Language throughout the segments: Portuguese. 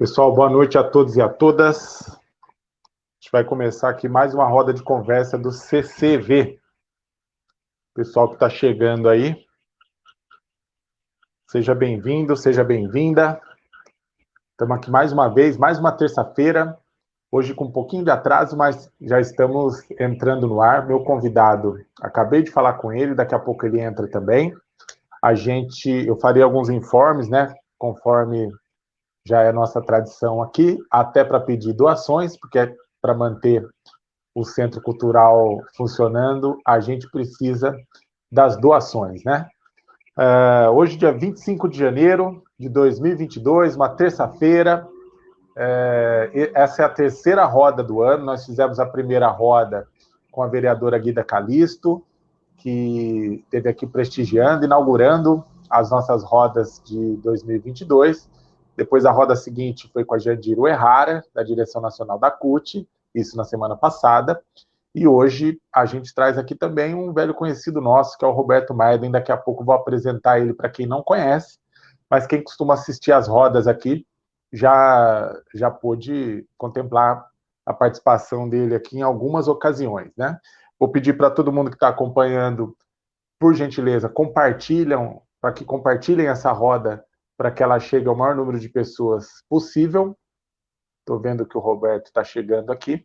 Pessoal, boa noite a todos e a todas. A gente vai começar aqui mais uma roda de conversa do CCV. Pessoal que está chegando aí, seja bem-vindo, seja bem-vinda. Estamos aqui mais uma vez, mais uma terça-feira, hoje com um pouquinho de atraso, mas já estamos entrando no ar. Meu convidado, acabei de falar com ele, daqui a pouco ele entra também. A gente, eu farei alguns informes, né, conforme já é nossa tradição aqui, até para pedir doações, porque é para manter o Centro Cultural funcionando, a gente precisa das doações, né? Uh, hoje, dia 25 de janeiro de 2022, uma terça-feira, uh, essa é a terceira roda do ano, nós fizemos a primeira roda com a vereadora Guida Calisto, que esteve aqui prestigiando, inaugurando as nossas rodas de 2022, depois a roda seguinte foi com a Jandiro Errara, da direção nacional da CUT, isso na semana passada. E hoje a gente traz aqui também um velho conhecido nosso, que é o Roberto Maiden. Daqui a pouco vou apresentar ele para quem não conhece, mas quem costuma assistir as rodas aqui já, já pôde contemplar a participação dele aqui em algumas ocasiões, né? Vou pedir para todo mundo que está acompanhando, por gentileza, compartilham, para que compartilhem essa roda para que ela chegue ao maior número de pessoas possível. Estou vendo que o Roberto está chegando aqui.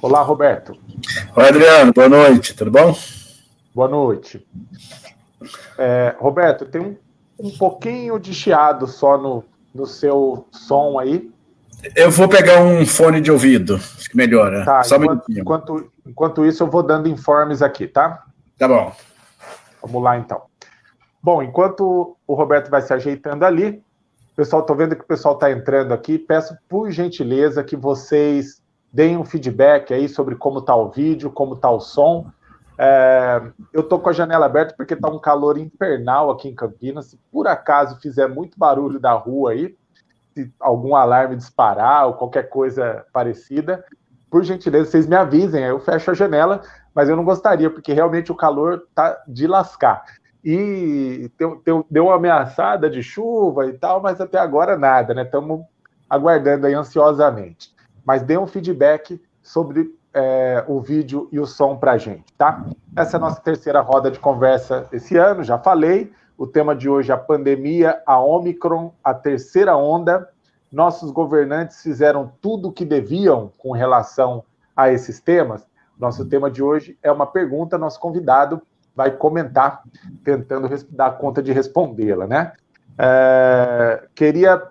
Olá, Roberto. Oi, Adriano, boa noite, tudo bom? Boa noite. É, Roberto, tem um, um pouquinho de chiado só no, no seu som aí. Eu vou pegar um fone de ouvido, acho que melhora. Tá, Só enquanto, um enquanto, enquanto isso, eu vou dando informes aqui, tá? Tá bom. Vamos lá, então. Bom, enquanto o Roberto vai se ajeitando ali, pessoal, estou vendo que o pessoal está entrando aqui. Peço, por gentileza, que vocês deem um feedback aí sobre como está o vídeo, como está o som. É, eu estou com a janela aberta porque está um calor infernal aqui em Campinas. Se por acaso fizer muito barulho da rua aí, se algum alarme disparar ou qualquer coisa parecida, por gentileza, vocês me avisem, eu fecho a janela, mas eu não gostaria, porque realmente o calor tá de lascar. E deu, uma ameaçada de chuva e tal, mas até agora nada, né? Estamos aguardando aí ansiosamente. Mas dê um feedback sobre é, o vídeo e o som para a gente, tá? Essa é a nossa terceira roda de conversa esse ano, já falei. O tema de hoje é a pandemia, a Omicron, a terceira onda. Nossos governantes fizeram tudo o que deviam com relação a esses temas. Nosso tema de hoje é uma pergunta, nosso convidado vai comentar, tentando dar conta de respondê-la, né? É, queria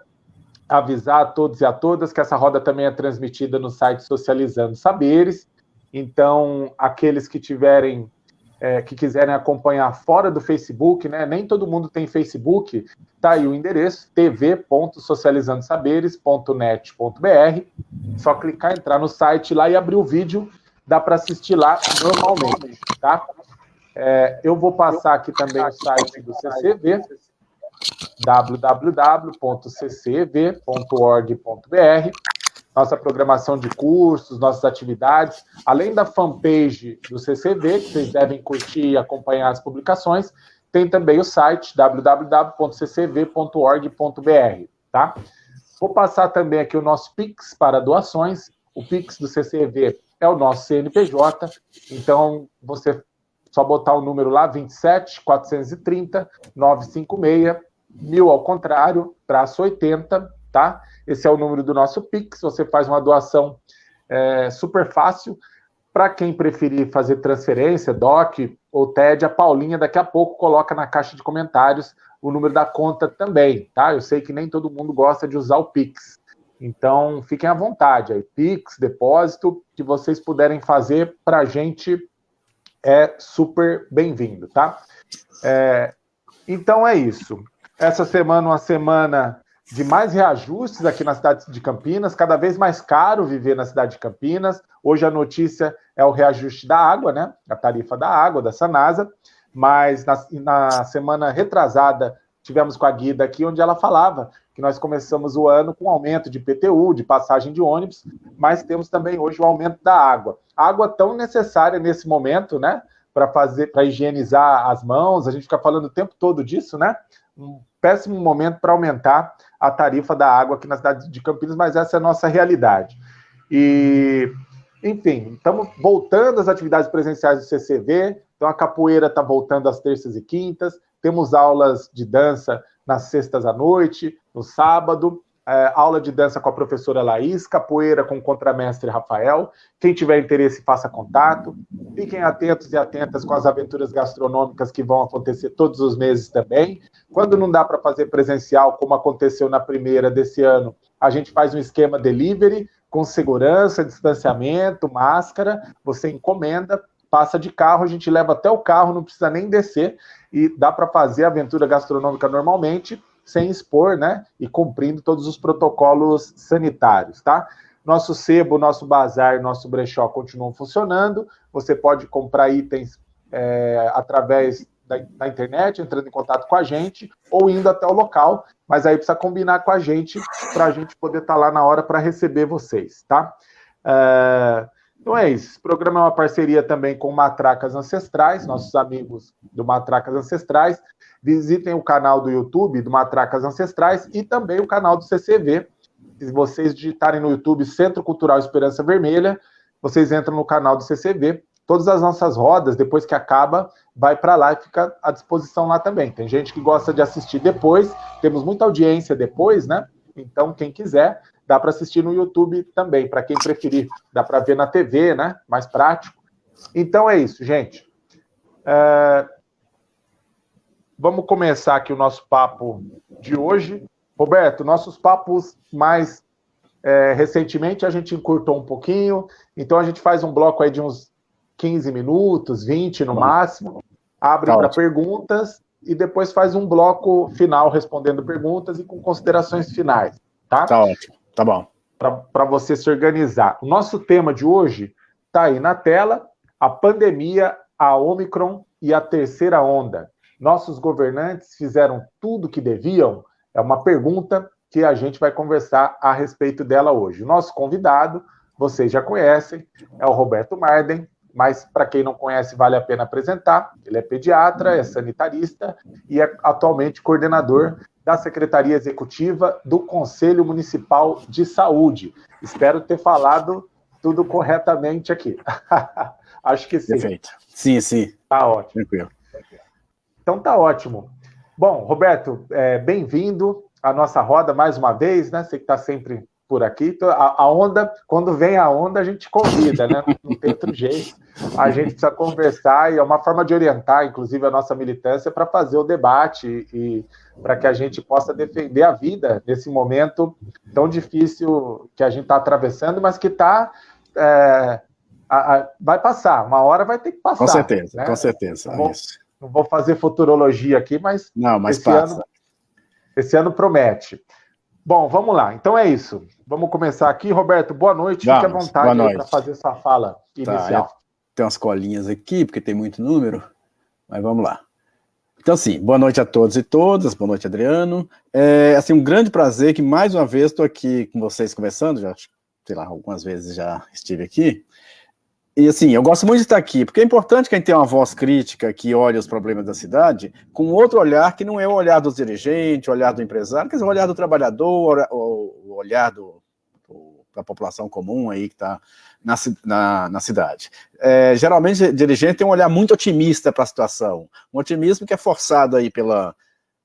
avisar a todos e a todas que essa roda também é transmitida no site Socializando Saberes. Então, aqueles que tiverem é, que quiserem acompanhar fora do Facebook, né? Nem todo mundo tem Facebook, tá aí o endereço tv.socializandosaberes.net.br. Só clicar, entrar no site lá e abrir o vídeo, dá para assistir lá normalmente, tá? É, eu vou passar aqui também o site do CCV, www.ccv.org.br nossa programação de cursos, nossas atividades, além da fanpage do CCV, que vocês devem curtir e acompanhar as publicações, tem também o site www.ccv.org.br, tá? Vou passar também aqui o nosso Pix para doações. O Pix do CCV é o nosso CNPJ, então você só botar o número lá, 27 430 956, mil ao contrário, traço 80, tá? Esse é o número do nosso Pix. Você faz uma doação é, super fácil. Para quem preferir fazer transferência, DOC ou TED, a Paulinha daqui a pouco coloca na caixa de comentários o número da conta também, tá? Eu sei que nem todo mundo gosta de usar o Pix. Então, fiquem à vontade. Aí, Pix, depósito, que vocês puderem fazer para a gente é super bem-vindo, tá? É, então é isso. Essa semana, uma semana de mais reajustes aqui na cidade de Campinas, cada vez mais caro viver na cidade de Campinas. Hoje a notícia é o reajuste da água, né? A tarifa da água, da Sanasa. Mas na, na semana retrasada, tivemos com a Guida aqui, onde ela falava que nós começamos o ano com aumento de PTU, de passagem de ônibus, mas temos também hoje o aumento da água. Água tão necessária nesse momento, né? para fazer, para higienizar as mãos, a gente fica falando o tempo todo disso, né? Um péssimo momento para aumentar a tarifa da água aqui na cidade de Campinas, mas essa é a nossa realidade. E, enfim, estamos voltando às atividades presenciais do CCV, então a capoeira está voltando às terças e quintas, temos aulas de dança nas sextas à noite, no sábado, é, aula de dança com a professora Laís, capoeira com o contramestre Rafael. Quem tiver interesse, faça contato. Fiquem atentos e atentas com as aventuras gastronômicas que vão acontecer todos os meses também. Quando não dá para fazer presencial, como aconteceu na primeira desse ano, a gente faz um esquema delivery com segurança, distanciamento, máscara. Você encomenda, passa de carro, a gente leva até o carro, não precisa nem descer e dá para fazer a aventura gastronômica normalmente sem expor, né? E cumprindo todos os protocolos sanitários, tá? Nosso sebo, nosso bazar, nosso brechó continuam funcionando. Você pode comprar itens é, através da, da, internet, entrando em contato com a gente, ou indo até o local, mas aí precisa combinar com a gente para a gente poder estar tá lá na hora para receber vocês, tá? É, então é isso. Esse programa é uma parceria também com Matracas Ancestrais, nossos amigos do Matracas Ancestrais. Visitem o canal do YouTube do Matracas Ancestrais e também o canal do CCV. Se vocês digitarem no YouTube Centro Cultural Esperança Vermelha, vocês entram no canal do CCV. Todas as nossas rodas, depois que acaba, vai para lá e fica à disposição lá também. Tem gente que gosta de assistir depois, temos muita audiência depois, né? Então, quem quiser, dá para assistir no YouTube também, para quem preferir. Dá para ver na TV, né? Mais prático. Então é isso, gente. É... Vamos começar aqui o nosso papo de hoje. Roberto, nossos papos mais é, recentemente a gente encurtou um pouquinho, então a gente faz um bloco aí de uns 15 minutos, 20 no máximo, abre tá para perguntas e depois faz um bloco final respondendo perguntas e com considerações finais, tá? Tá ótimo, tá bom. Para você se organizar. O nosso tema de hoje está aí na tela, a pandemia, a Omicron e a terceira onda nossos governantes fizeram tudo o que deviam? É uma pergunta que a gente vai conversar a respeito dela hoje. O nosso convidado, vocês já conhecem, é o Roberto Marden, mas para quem não conhece, vale a pena apresentar. Ele é pediatra, é sanitarista e é atualmente coordenador da Secretaria Executiva do Conselho Municipal de Saúde. Espero ter falado tudo corretamente aqui. Acho que sim. Perfeito. Sim, sim. Tá ótimo. Tranquilo. Então tá ótimo. Bom, Roberto, é, bem-vindo à nossa roda mais uma vez, né? Você que está sempre por aqui. A, a, onda, quando vem a onda, a gente convida, né? Não tem outro jeito. A gente precisa conversar e é uma forma de orientar, inclusive, a nossa militância para fazer o debate e, para que a gente possa defender a vida nesse momento tão difícil que a gente está atravessando, mas que está. É, vai passar, uma hora vai ter que passar. Com certeza, né? com certeza. Bom, é não vou fazer futurologia aqui, mas, não, mas esse, passa. ano, esse ano promete. Bom, vamos lá. Então é isso. Vamos começar aqui. Roberto, boa noite. Vamos, Fique à vontade para fazer sua fala tá, inicial. tem umas colinhas aqui, porque tem muito número, mas vamos lá. Então, sim, boa noite a todos e todas, boa noite, Adriano. É, assim, um grande prazer que, mais uma vez, estou aqui com vocês conversando, já, sei lá, algumas vezes já estive aqui, e assim, eu gosto muito de estar aqui, porque é importante quem tem uma voz crítica que olha os problemas da cidade com outro olhar que não é o olhar dos dirigentes, o olhar do empresário, quer dizer, o olhar do trabalhador, o olhar do, do da população comum aí que está na, na, na, cidade. É, geralmente, dirigente tem um olhar muito otimista para a situação, um otimismo que é forçado aí pela,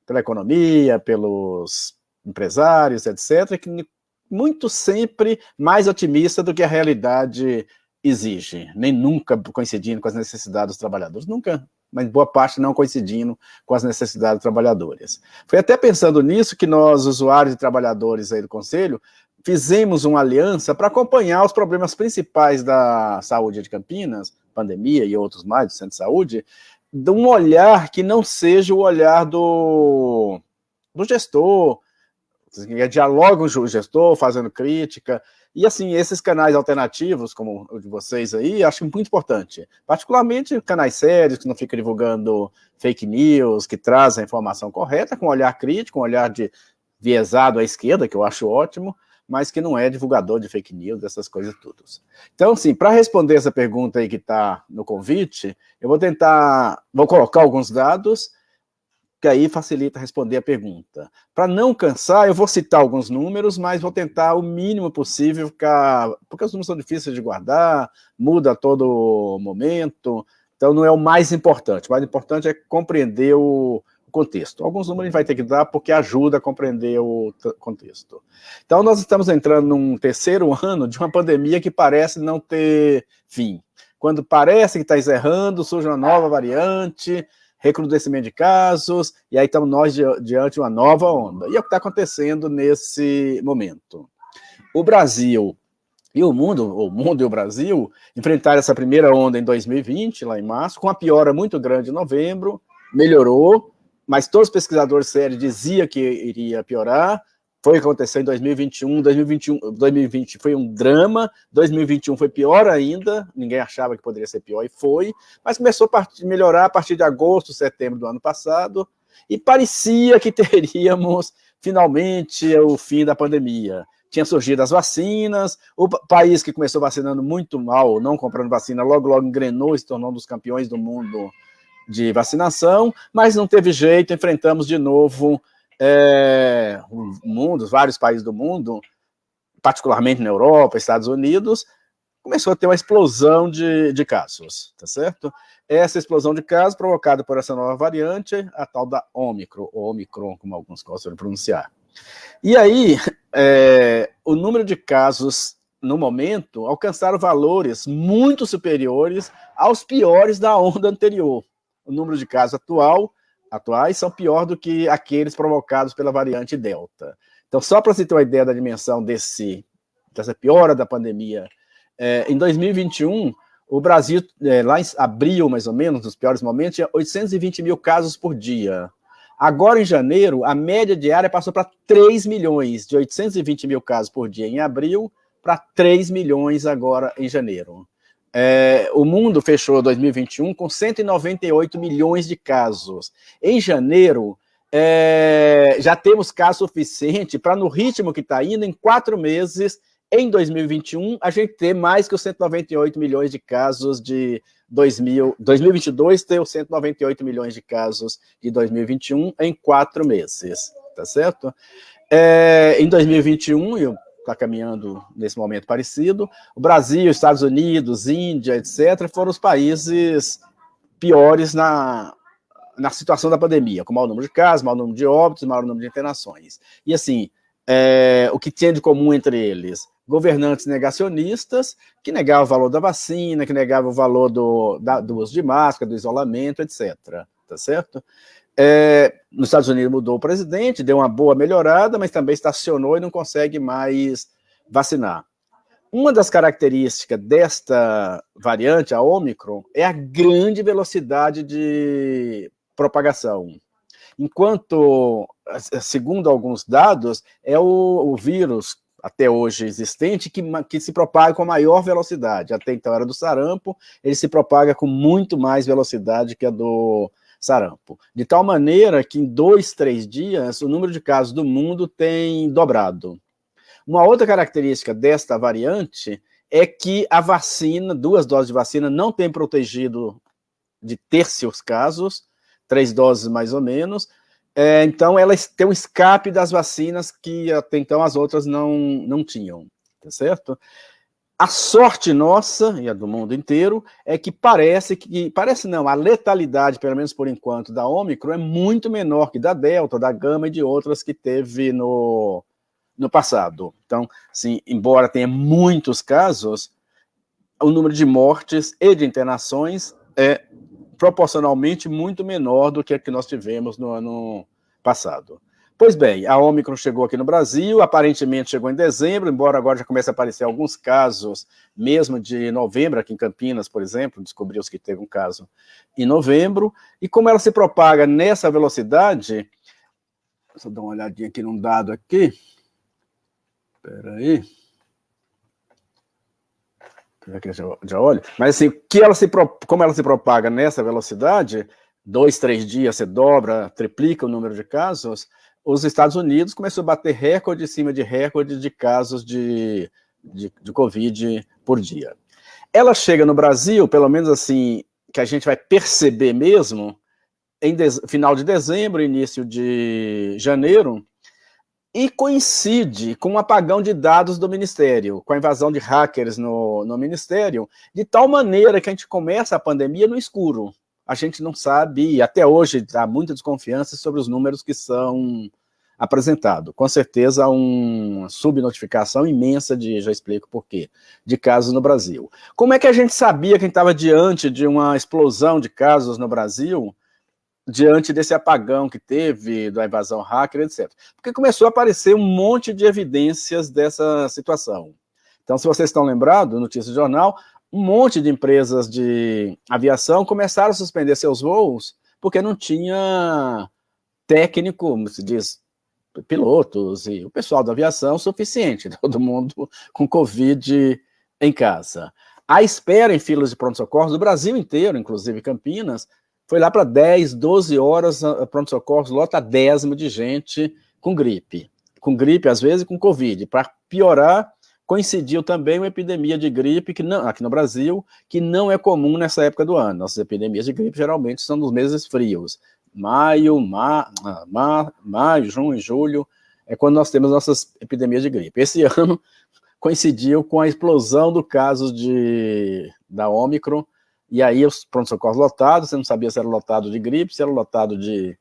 pela economia, pelos empresários, etc., que muito sempre mais otimista do que a realidade exige, nem nunca coincidindo com as necessidades dos trabalhadores, nunca, mas boa parte não coincidindo com as necessidades dos trabalhadores. Foi até pensando nisso que nós, usuários e trabalhadores aí do Conselho, fizemos uma aliança para acompanhar os problemas principais da saúde de Campinas, pandemia e outros mais do centro de saúde, de um olhar que não seja o olhar do, do gestor, que dialoga com o gestor, fazendo crítica, e assim, esses canais alternativos, como o de vocês aí, acho muito importante. Particularmente canais sérios, que não ficam divulgando fake news, que trazem a informação correta, com um olhar crítico, um olhar de viesado à esquerda, que eu acho ótimo, mas que não é divulgador de fake news, essas coisas todas. Então, assim, para responder essa pergunta aí que está no convite, eu vou tentar, vou colocar alguns dados, que aí facilita responder a pergunta. Para não cansar, eu vou citar alguns números, mas vou tentar o mínimo possível ficar, porque os números são difíceis de guardar, muda a todo momento, então não é o mais importante. O mais importante é compreender o, contexto. Alguns números a gente vai ter que dar porque ajuda a compreender o contexto. Então, nós estamos entrando num terceiro ano de uma pandemia que parece não ter fim. Quando parece que está encerrando, surge uma nova variante, recrudescimento de casos, e aí estamos nós diante de uma nova onda. E é o que está acontecendo nesse momento. O Brasil e o mundo, o mundo e o Brasil, enfrentaram essa primeira onda em 2020, lá em março, com uma piora muito grande em novembro, melhorou, mas todos os pesquisadores sérios diziam que iria piorar, foi o que aconteceu em 2021, 2021, 2020 foi um drama, 2021 foi pior ainda, ninguém achava que poderia ser pior e foi, mas começou a melhorar a partir de agosto, setembro do ano passado, e parecia que teríamos finalmente o fim da pandemia. Tinha surgido as vacinas, o país que começou vacinando muito mal, não comprando vacina, logo logo engrenou e se tornou um dos campeões do mundo de vacinação, mas não teve jeito, enfrentamos de novo é, o mundo, vários países do mundo, particularmente na Europa, Estados Unidos, começou a ter uma explosão de, de casos, tá certo? Essa explosão de casos provocada por essa nova variante, a tal da Ômicron, ou Omicron, como alguns gostam de pronunciar. E aí, é, o número de casos, no momento, alcançaram valores muito superiores aos piores da onda anterior. O número de casos atual atuais são pior do que aqueles provocados pela variante Delta. Então, só para você ter uma ideia da dimensão desse, dessa piora da pandemia, é, em 2021, o Brasil, é, lá em abril, mais ou menos, nos piores momentos, tinha 820 mil casos por dia. Agora, em janeiro, a média diária passou para 3 milhões, de 820 mil casos por dia em abril, para 3 milhões agora em janeiro. É, o mundo fechou 2021 com 198 milhões de casos. Em janeiro, é, já temos caso suficiente para, no ritmo que está indo, em quatro meses, em 2021, a gente ter mais que os 198 milhões de casos de 2000, 2022, ter os 198 milhões de casos de 2021 em quatro meses, tá certo? É, em 2021, eu está caminhando nesse momento parecido. O Brasil, Estados Unidos, Índia, etc., foram os países piores na, na situação da pandemia, com maior número de casos, maior número de óbitos, maior número de internações. E assim, é, o que tinha de comum entre eles? Governantes negacionistas, que negavam o valor da vacina, que negavam o valor do, da, do uso de máscara, do isolamento, etc. Tá certo? É, nos Estados Unidos mudou o presidente, deu uma boa melhorada, mas também estacionou e não consegue mais vacinar. Uma das características desta variante, a Omicron, é a grande velocidade de propagação. Enquanto, segundo alguns dados, é o, o vírus até hoje existente que, que se propaga com maior velocidade. Até então era do sarampo, ele se propaga com muito mais velocidade que a do sarampo. De tal maneira que em dois, três dias, o número de casos do mundo tem dobrado. Uma outra característica desta variante é que a vacina, duas doses de vacina, não tem protegido de tercios casos, três doses mais ou menos, é, então ela tem um escape das vacinas que até então as outras não, não tinham, tá certo? A sorte nossa, e a do mundo inteiro, é que parece que, parece não, a letalidade, pelo menos por enquanto, da Ômicron é muito menor que da Delta, da Gama e de outras que teve no, no passado. Então, sim, embora tenha muitos casos, o número de mortes e de internações é proporcionalmente muito menor do que a que nós tivemos no ano passado. Pois bem, a Omicron chegou aqui no Brasil, aparentemente chegou em dezembro, embora agora já comece a aparecer alguns casos, mesmo de novembro, aqui em Campinas, por exemplo, descobriu-se que teve um caso em novembro, e como ela se propaga nessa velocidade, eu dar uma olhadinha aqui num dado aqui, espera aí, já, já olho, mas assim, que ela se, como ela se propaga nessa velocidade, dois, três dias você dobra, triplica o número de casos, os Estados Unidos começou a bater recorde em cima de recorde de casos de, de, de Covid por dia. Ela chega no Brasil, pelo menos assim, que a gente vai perceber mesmo, em final de dezembro, início de janeiro, e coincide com o um apagão de dados do Ministério, com a invasão de hackers no, no Ministério, de tal maneira que a gente começa a pandemia no escuro. A gente não sabe, e até hoje há muita desconfiança sobre os números que são apresentados. Com certeza, uma subnotificação imensa de, já explico por quê, de casos no Brasil. Como é que a gente sabia que a gente estava diante de uma explosão de casos no Brasil, diante desse apagão que teve, da invasão hacker, etc. Porque começou a aparecer um monte de evidências dessa situação. Então, se vocês estão lembrados, notícia do jornal, um monte de empresas de aviação começaram a suspender seus voos porque não tinha técnico, como se diz, pilotos e o pessoal da aviação suficiente, todo mundo com Covid em casa. A espera em filas de pronto-socorro do Brasil inteiro, inclusive Campinas, foi lá para 10, 12 horas, pronto-socorro lota décimo de gente com gripe. Com gripe, às vezes, com Covid. Para piorar, coincidiu também uma epidemia de gripe que não, aqui no Brasil, que não é comum nessa época do ano. Nossas epidemias de gripe geralmente são nos meses frios. Maio, ma, ma, maio, junho, julho, é quando nós temos nossas epidemias de gripe. Esse ano coincidiu com a explosão do caso de, da Ômicron, e aí os pronto-socorros lotados, você não sabia se era lotado de gripe, se era lotado de,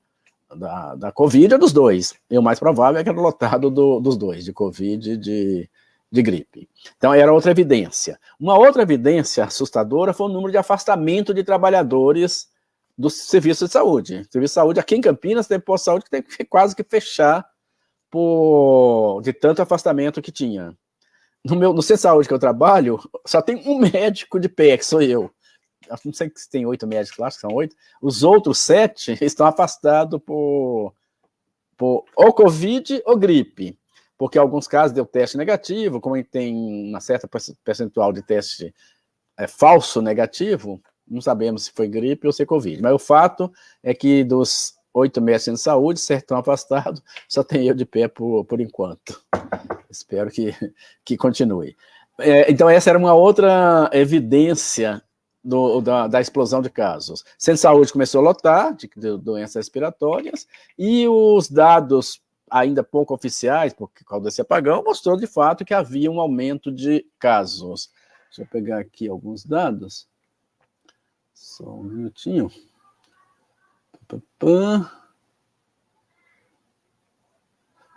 da, da Covid ou dos dois. E o mais provável é que era lotado do, dos dois, de Covid e de, de gripe. Então, era outra evidência. Uma outra evidência assustadora foi o número de afastamento de trabalhadores do serviço de saúde. O serviço de saúde aqui em Campinas tem posto de saúde que tem que quase que fechar por, de tanto afastamento que tinha. No, meu, no centro de saúde que eu trabalho, só tem um médico de pé, que sou eu não sei se tem oito médicos lá, acho que são oito, os outros sete estão afastados por, por ou Covid ou gripe, porque alguns casos deu teste negativo, como tem uma certa percentual de teste é, falso negativo, não sabemos se foi gripe ou se é Covid, mas o fato é que dos oito médicos de saúde, sete estão afastados, só tem eu de pé por, por enquanto. Espero que, que continue. É, então, essa era uma outra evidência do, da, da, explosão de casos. Centro de saúde começou a lotar de, de, doenças respiratórias e os dados ainda pouco oficiais, por causa desse apagão, mostrou de fato que havia um aumento de casos. Deixa eu pegar aqui alguns dados. Só um minutinho.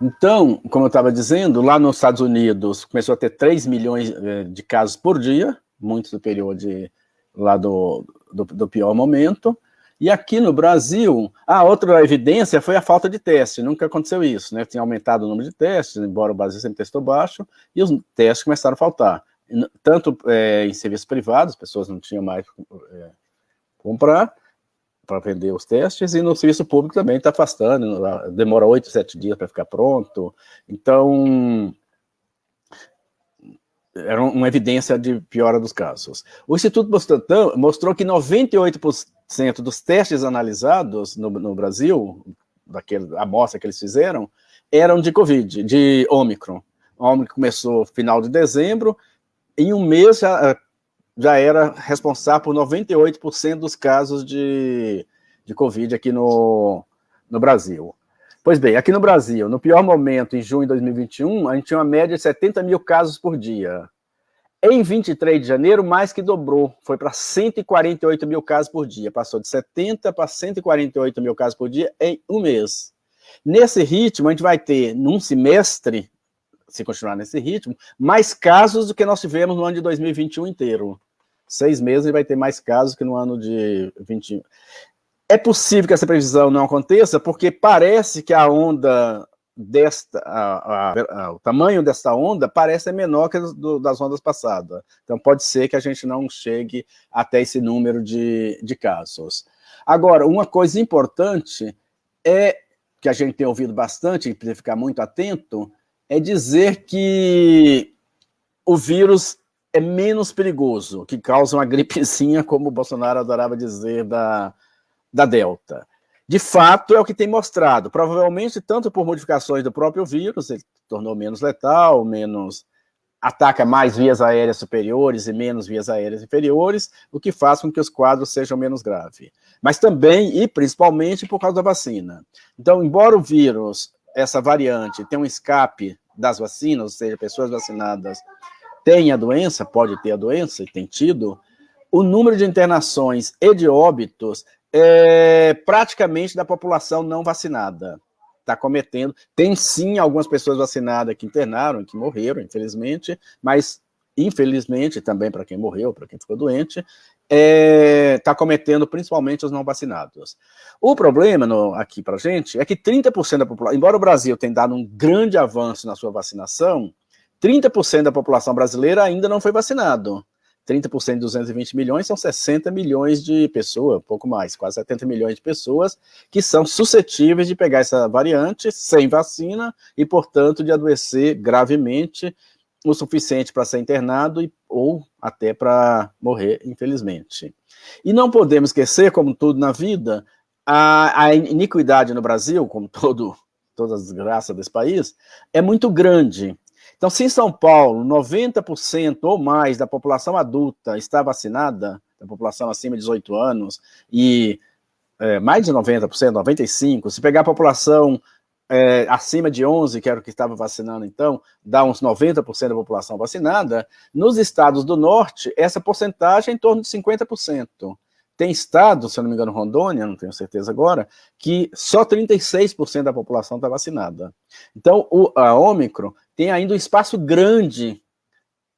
Então, como eu estava dizendo, lá nos Estados Unidos começou a ter 3 milhões eh, de casos por dia, muito superior de lá do, do, do, pior momento. E aqui no Brasil, a outra evidência foi a falta de teste. Nunca aconteceu isso, né? Tinha aumentado o número de testes, embora o Brasil sempre testou baixo, e os testes começaram a faltar. Tanto é, em serviços privados, pessoas não tinham mais é, comprar para vender os testes, e no serviço público também está afastando, demora oito, sete dias para ficar pronto. Então, era uma evidência de piora dos casos. O Instituto Bustantan mostrou que 98% dos testes analisados no, no Brasil, daquele amostra que eles fizeram, eram de Covid, de Ômicron. O Ômicron começou final de dezembro, em um mês já, já era responsável por 98% dos casos de, de Covid aqui no, no Brasil. Pois bem, aqui no Brasil, no pior momento, em junho de 2021, a gente tinha uma média de 70 mil casos por dia. Em 23 de janeiro, mais que dobrou, foi para 148 mil casos por dia. Passou de 70 para 148 mil casos por dia em um mês. Nesse ritmo, a gente vai ter, num semestre, se continuar nesse ritmo, mais casos do que nós tivemos no ano de 2021 inteiro. Seis meses vai ter mais casos que no ano de 21. É possível que essa previsão não aconteça, porque parece que a onda desta, a, a, a, o tamanho desta onda parece menor que do, das ondas passadas. Então pode ser que a gente não chegue até esse número de, de casos. Agora, uma coisa importante é, que a gente tem ouvido bastante, e precisa ficar muito atento, é dizer que o vírus é menos perigoso, que causa uma gripezinha, como o Bolsonaro adorava dizer, da, da Delta. De fato, é o que tem mostrado. Provavelmente, tanto por modificações do próprio vírus, ele tornou menos letal, menos ataca mais vias aéreas superiores e menos vias aéreas inferiores, o que faz com que os quadros sejam menos graves. Mas também, e principalmente, por causa da vacina. Então, embora o vírus, essa variante, tenha um escape das vacinas, ou seja, pessoas vacinadas têm a doença, pode ter a doença, e tem tido, o número de internações e de óbitos é praticamente da população não vacinada está cometendo. Tem sim algumas pessoas vacinadas que internaram, que morreram, infelizmente, mas infelizmente também para quem morreu, para quem ficou doente, está é, tá cometendo principalmente os não vacinados. O problema no, aqui para a gente é que 30% da população, embora o Brasil tenha dado um grande avanço na sua vacinação, 30% da população brasileira ainda não foi vacinado. 30% de 220 milhões são 60 milhões de pessoas, pouco mais, quase 70 milhões de pessoas que são suscetíveis de pegar essa variante sem vacina e, portanto, de adoecer gravemente o suficiente para ser internado e, ou até para morrer, infelizmente. E não podemos esquecer, como tudo na vida, a, a iniquidade no Brasil, como todo, todas as desgraças desse país, é muito grande. Então, se em São Paulo 90% ou mais da população adulta está vacinada, da população acima de 18 anos, e é, mais de 90%, 95%, se pegar a população é, acima de 11, que era o que estava vacinando então, dá uns 90% da população vacinada, nos estados do norte, essa porcentagem é em torno de 50%. Tem estado, se eu não me engano, Rondônia, não tenho certeza agora, que só 36% da população está vacinada. Então, o, a Ômicron tem ainda um espaço grande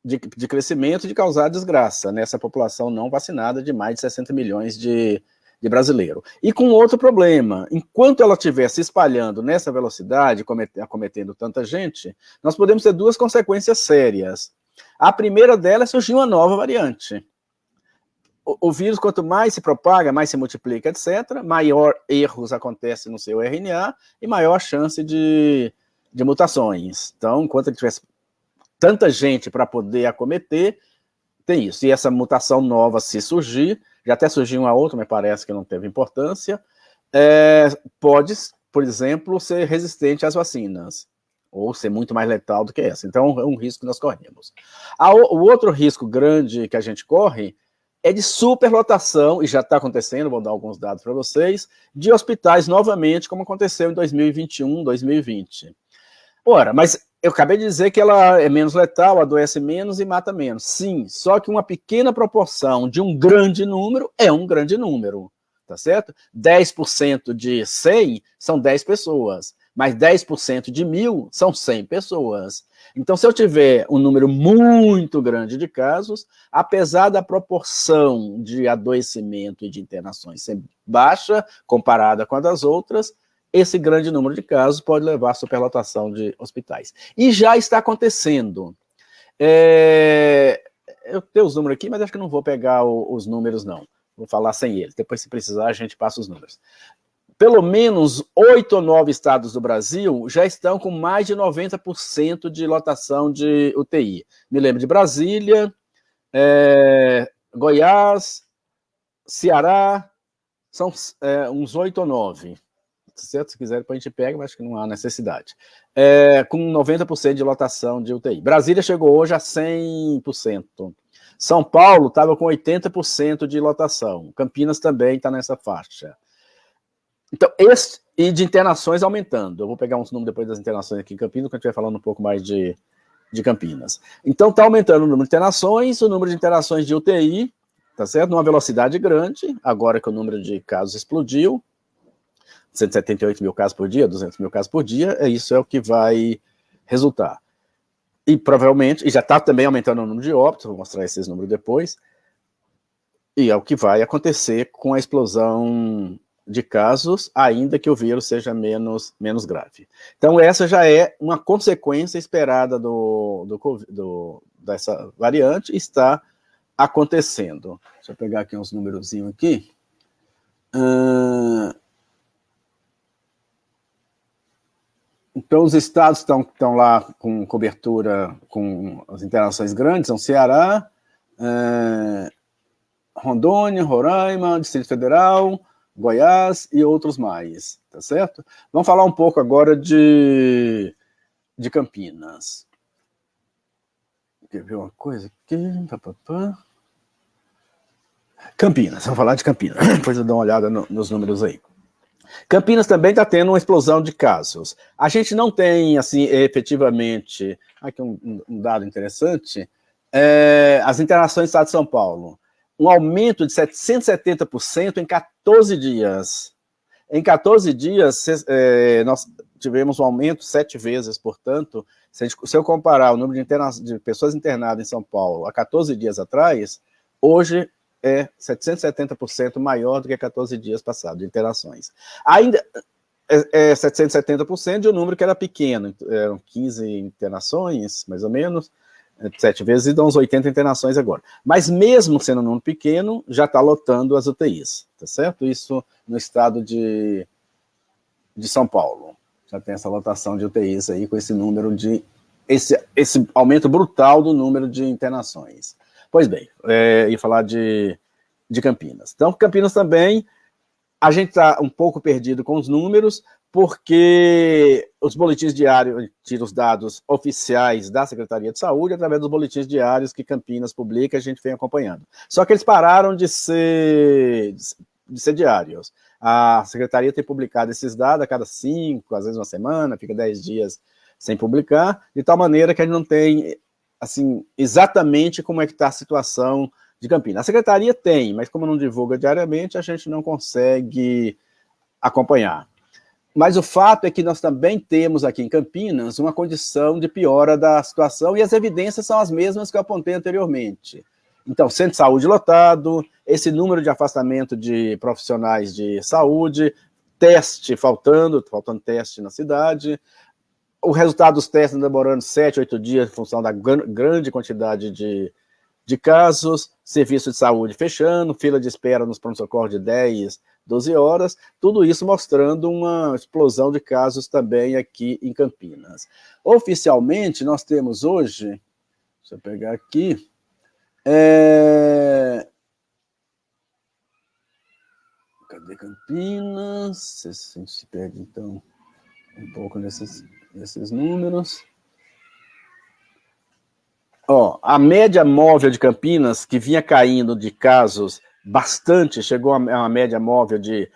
de, de crescimento de causar desgraça nessa população não vacinada de mais de 60 milhões de, de brasileiros. E com outro problema, enquanto ela estiver se espalhando nessa velocidade, acometendo tanta gente, nós podemos ter duas consequências sérias. A primeira delas é surgir uma nova variante o, vírus, quanto mais se propaga, mais se multiplica, etc., maior erros acontecem no seu RNA e maior chance de, de mutações. Então, enquanto ele tivesse tanta gente para poder acometer, tem isso. E essa mutação nova, se surgir, já até surgiu uma outra, mas parece que não teve importância, é, pode, por exemplo, ser resistente às vacinas, ou ser muito mais letal do que essa. Então, é um risco que nós corremos. o outro risco grande que a gente corre é de superlotação, e já está acontecendo, vou dar alguns dados para vocês, de hospitais novamente, como aconteceu em 2021, 2020. Ora, mas eu acabei de dizer que ela é menos letal, adoece menos e mata menos. Sim, só que uma pequena proporção de um grande número é um grande número, tá certo? 10% de 100 são 10 pessoas, mas 10% de mil são 100 pessoas. Então, se eu tiver um número muito grande de casos, apesar da proporção de adoecimento e de internações ser baixa, comparada com a das outras, esse grande número de casos pode levar à superlotação de hospitais. E já está acontecendo. É... Eu tenho os números aqui, mas acho que não vou pegar o, os números, não. Vou falar sem eles. Depois, se precisar, a gente passa os números pelo menos oito ou nove estados do Brasil já estão com mais de 90% de lotação de UTI. Me lembro de Brasília, é, Goiás, Ceará, são é, uns oito ou nove. Certo? Se quiser, a gente pega, mas que não há necessidade. É, com 90% de lotação de UTI. Brasília chegou hoje a 100%. São Paulo estava com 80% de lotação. Campinas também está nessa faixa. Então, esse, e de internações aumentando. Eu vou pegar uns números depois das internações aqui em Campinas, quando a gente vai falando um pouco mais de, de Campinas. Então, está aumentando o número de internações, o número de internações de UTI, tá certo? Numa velocidade grande, agora que o número de casos explodiu, 178 mil casos por dia, 200 mil casos por dia, é isso é o que vai resultar. E provavelmente, e já está também aumentando o número de óbitos, vou mostrar esses números depois, e é o que vai acontecer com a explosão de casos, ainda que o vírus seja menos, menos grave. Então, essa já é uma consequência esperada do, do, do dessa variante, está acontecendo. Deixa eu pegar aqui uns númerozinhos aqui. Uh, então, os estados estão, estão lá com cobertura, com as interações grandes, são Ceará, uh, Rondônia, Roraima, Distrito Federal, Goiás e outros mais, tá certo? Vamos falar um pouco agora de, de Campinas. Quer ver uma coisa aqui? Campinas, vamos falar de Campinas. Depois eu dou uma olhada no, nos números aí. Campinas também está tendo uma explosão de casos. A gente não tem, assim, efetivamente, aqui um, um dado interessante, é, as internações do Estado de São Paulo. Um aumento de 770% em 14 dias. Em 14 dias, é, nós tivemos um aumento sete vezes, portanto, se, gente, se eu comparar o número de, interna de pessoas internadas em São Paulo há 14 dias atrás, hoje é 770% maior do que 14 dias passados de internações. Ainda é, é 770% de um número que era pequeno, eram 15 internações, mais ou menos, sete vezes, e dão uns 80 internações agora. Mas mesmo sendo um número pequeno, já está lotando as UTIs, tá certo? Isso no estado de, de São Paulo. Já tem essa lotação de UTIs aí, com esse número de... Esse, esse aumento brutal do número de internações. Pois bem, é, ia falar de, de Campinas. Então, Campinas também, a gente está um pouco perdido com os números, porque os boletins diários tiram os dados oficiais da Secretaria de Saúde através dos boletins diários que Campinas publica, a gente vem acompanhando. Só que eles pararam de ser, de ser diários. A Secretaria tem publicado esses dados a cada cinco, às vezes uma semana, fica dez dias sem publicar, de tal maneira que a gente não tem assim, exatamente como é que está a situação de Campinas. A secretaria tem, mas como não divulga diariamente, a gente não consegue acompanhar. Mas o fato é que nós também temos aqui em Campinas uma condição de piora da situação e as evidências são as mesmas que eu apontei anteriormente. Então, centro de saúde lotado, esse número de afastamento de profissionais de saúde, teste faltando, faltando teste na cidade, o resultado dos testes demorando 7, 8 dias em função da grande quantidade de, de casos, serviço de saúde fechando, fila de espera nos pronto-socorro de 10, 12 horas, tudo isso mostrando uma explosão de casos também aqui em Campinas. Oficialmente, nós temos hoje, deixa eu pegar aqui, é... Cadê Campinas? Se, se perde, então, um pouco nesses esses números. Ó, a média móvel de Campinas, que vinha caindo de casos bastante, chegou a uma média móvel de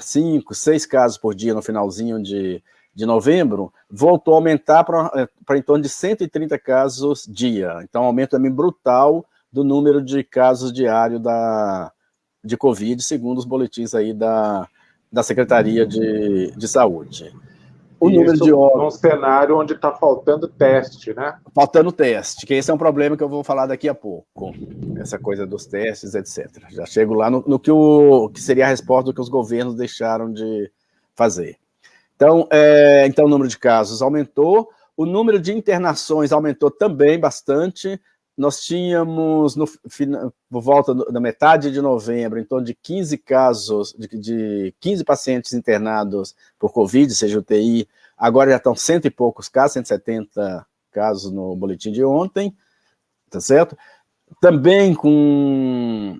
5, é, 6 casos por dia no finalzinho de, de novembro, voltou a aumentar para é, em torno de 130 casos dia. Então, um aumento também brutal do número de casos diários da, de Covid, segundo os boletins aí da, da Secretaria de, de Saúde o número de óbitos. num cenário onde está faltando teste, né? Faltando teste, que esse é um problema que eu vou falar daqui a pouco. Essa coisa dos testes, etc. Já chego lá no, no que, o, que seria a resposta do que os governos deixaram de fazer. Então, é, então o número de casos aumentou, o número de internações aumentou também bastante, nós tínhamos, no, por volta da metade de novembro, em torno de 15 casos, de, de 15 pacientes internados por Covid, seja UTI, agora já estão cento e poucos casos, 170 casos no boletim de ontem, tá certo? Também com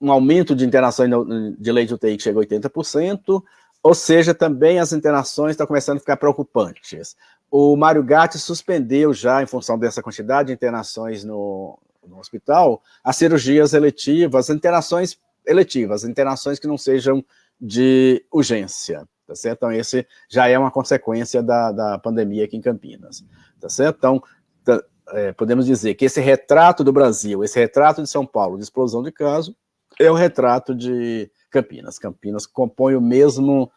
um aumento de internações de leite UTI que chegou a 80%, ou seja, também as internações estão começando a ficar preocupantes. O Mário Gatti suspendeu já, em função dessa quantidade de internações no, no hospital, as cirurgias eletivas, internações eletivas, internações que não sejam de urgência, tá certo? Então, esse já é uma consequência da, da pandemia aqui em Campinas, tá certo? Então, é, podemos dizer que esse retrato do Brasil, esse retrato de São Paulo de explosão de caso, é o retrato de Campinas. Campinas compõe o mesmo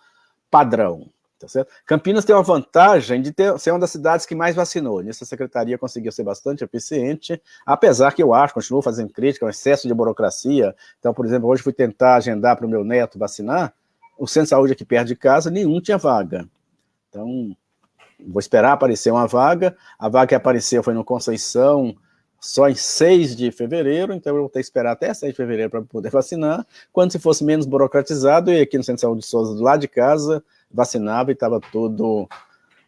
padrão, Tá certo? Campinas tem uma vantagem de ter, ser uma das cidades que mais vacinou. Nisso a secretaria conseguiu ser bastante eficiente, apesar que eu acho, continuo fazendo crítica, um excesso de burocracia. Então, por exemplo, hoje fui tentar agendar para o meu neto vacinar, o centro de saúde aqui perto de casa, nenhum tinha vaga. Então, vou esperar aparecer uma vaga. A vaga que apareceu foi no Conceição, só em 6 de fevereiro, então eu vou ter que esperar até 6 de fevereiro para poder vacinar. Quando se fosse menos burocratizado, e aqui no Centro de Saúde de Souza, do lado de casa, vacinava e estava tudo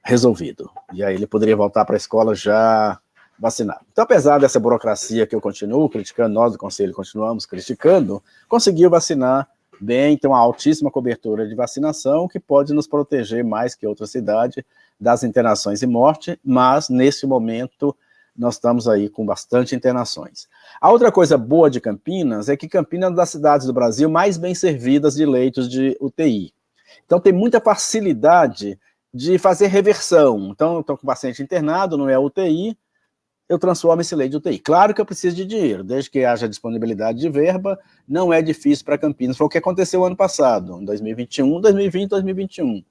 resolvido. E aí ele poderia voltar para a escola já vacinado. Então, apesar dessa burocracia que eu continuo criticando, nós do Conselho continuamos criticando, conseguiu vacinar bem, tem uma altíssima cobertura de vacinação, que pode nos proteger mais que outra cidade das internações e morte, mas nesse momento nós estamos aí com bastante internações. A outra coisa boa de Campinas é que Campinas é uma das cidades do Brasil mais bem servidas de leitos de UTI. Então tem muita facilidade de fazer reversão. Então, estou com o paciente internado, não é UTI, eu transformo esse leito de UTI. Claro que eu preciso de dinheiro, desde que haja disponibilidade de verba, não é difícil para Campinas. Foi o que aconteceu ano passado, em 2021, 2020, 2021.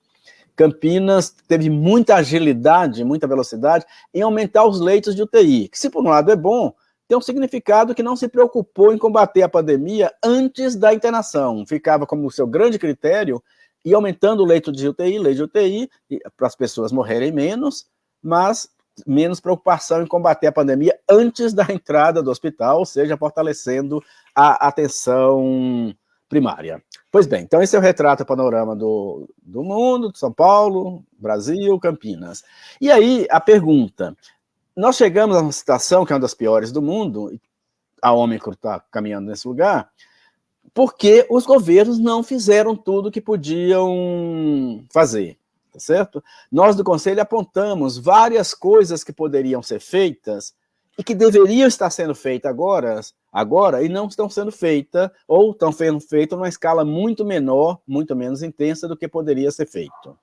Campinas teve muita agilidade, muita velocidade em aumentar os leitos de UTI, que se por um lado é bom, tem um significado que não se preocupou em combater a pandemia antes da internação. Ficava como seu grande critério e aumentando o leito de UTI, leito de UTI, para as pessoas morrerem menos, mas menos preocupação em combater a pandemia antes da entrada do hospital, ou seja, fortalecendo a atenção primária. Pois bem, então esse é o retrato panorama do, do mundo, de São Paulo, Brasil, Campinas. E aí, a pergunta, nós chegamos a uma situação que é uma das piores do mundo, a Ômicron está caminhando nesse lugar, porque os governos não fizeram tudo o que podiam fazer tá certo? Nós do Conselho apontamos várias coisas que poderiam ser feitas e que deveriam estar sendo feitas agora, agora e não estão sendo feitas, ou estão sendo feitas numa escala muito menor, muito menos intensa do que poderia ser feito.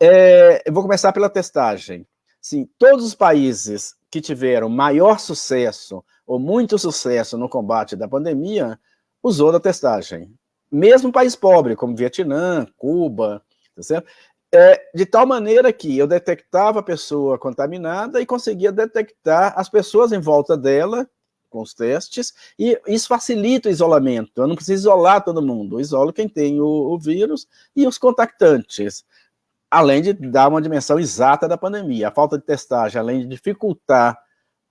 É, eu vou começar pela testagem. Sim, todos os países que tiveram maior sucesso ou muito sucesso no combate da pandemia usou da testagem. Mesmo país pobre, como Vietnã, Cuba, tá certo? É, de tal maneira que eu detectava a pessoa contaminada e conseguia detectar as pessoas em volta dela com os testes, e isso facilita o isolamento. Eu não preciso isolar todo mundo, eu isolo quem tem o, o vírus e os contactantes, além de dar uma dimensão exata da pandemia. A falta de testagem, além de dificultar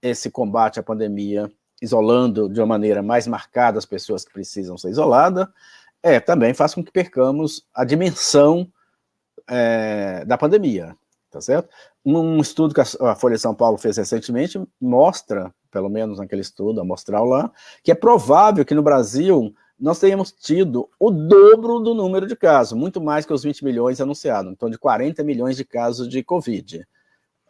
esse combate à pandemia, isolando de uma maneira mais marcada as pessoas que precisam ser isoladas, é, também faz com que percamos a dimensão é, da pandemia, tá certo? Um estudo que a Folha de São Paulo fez recentemente mostra, pelo menos naquele estudo amostral lá, que é provável que no Brasil nós tenhamos tido o dobro do número de casos, muito mais que os 20 milhões anunciados, então de 40 milhões de casos de Covid.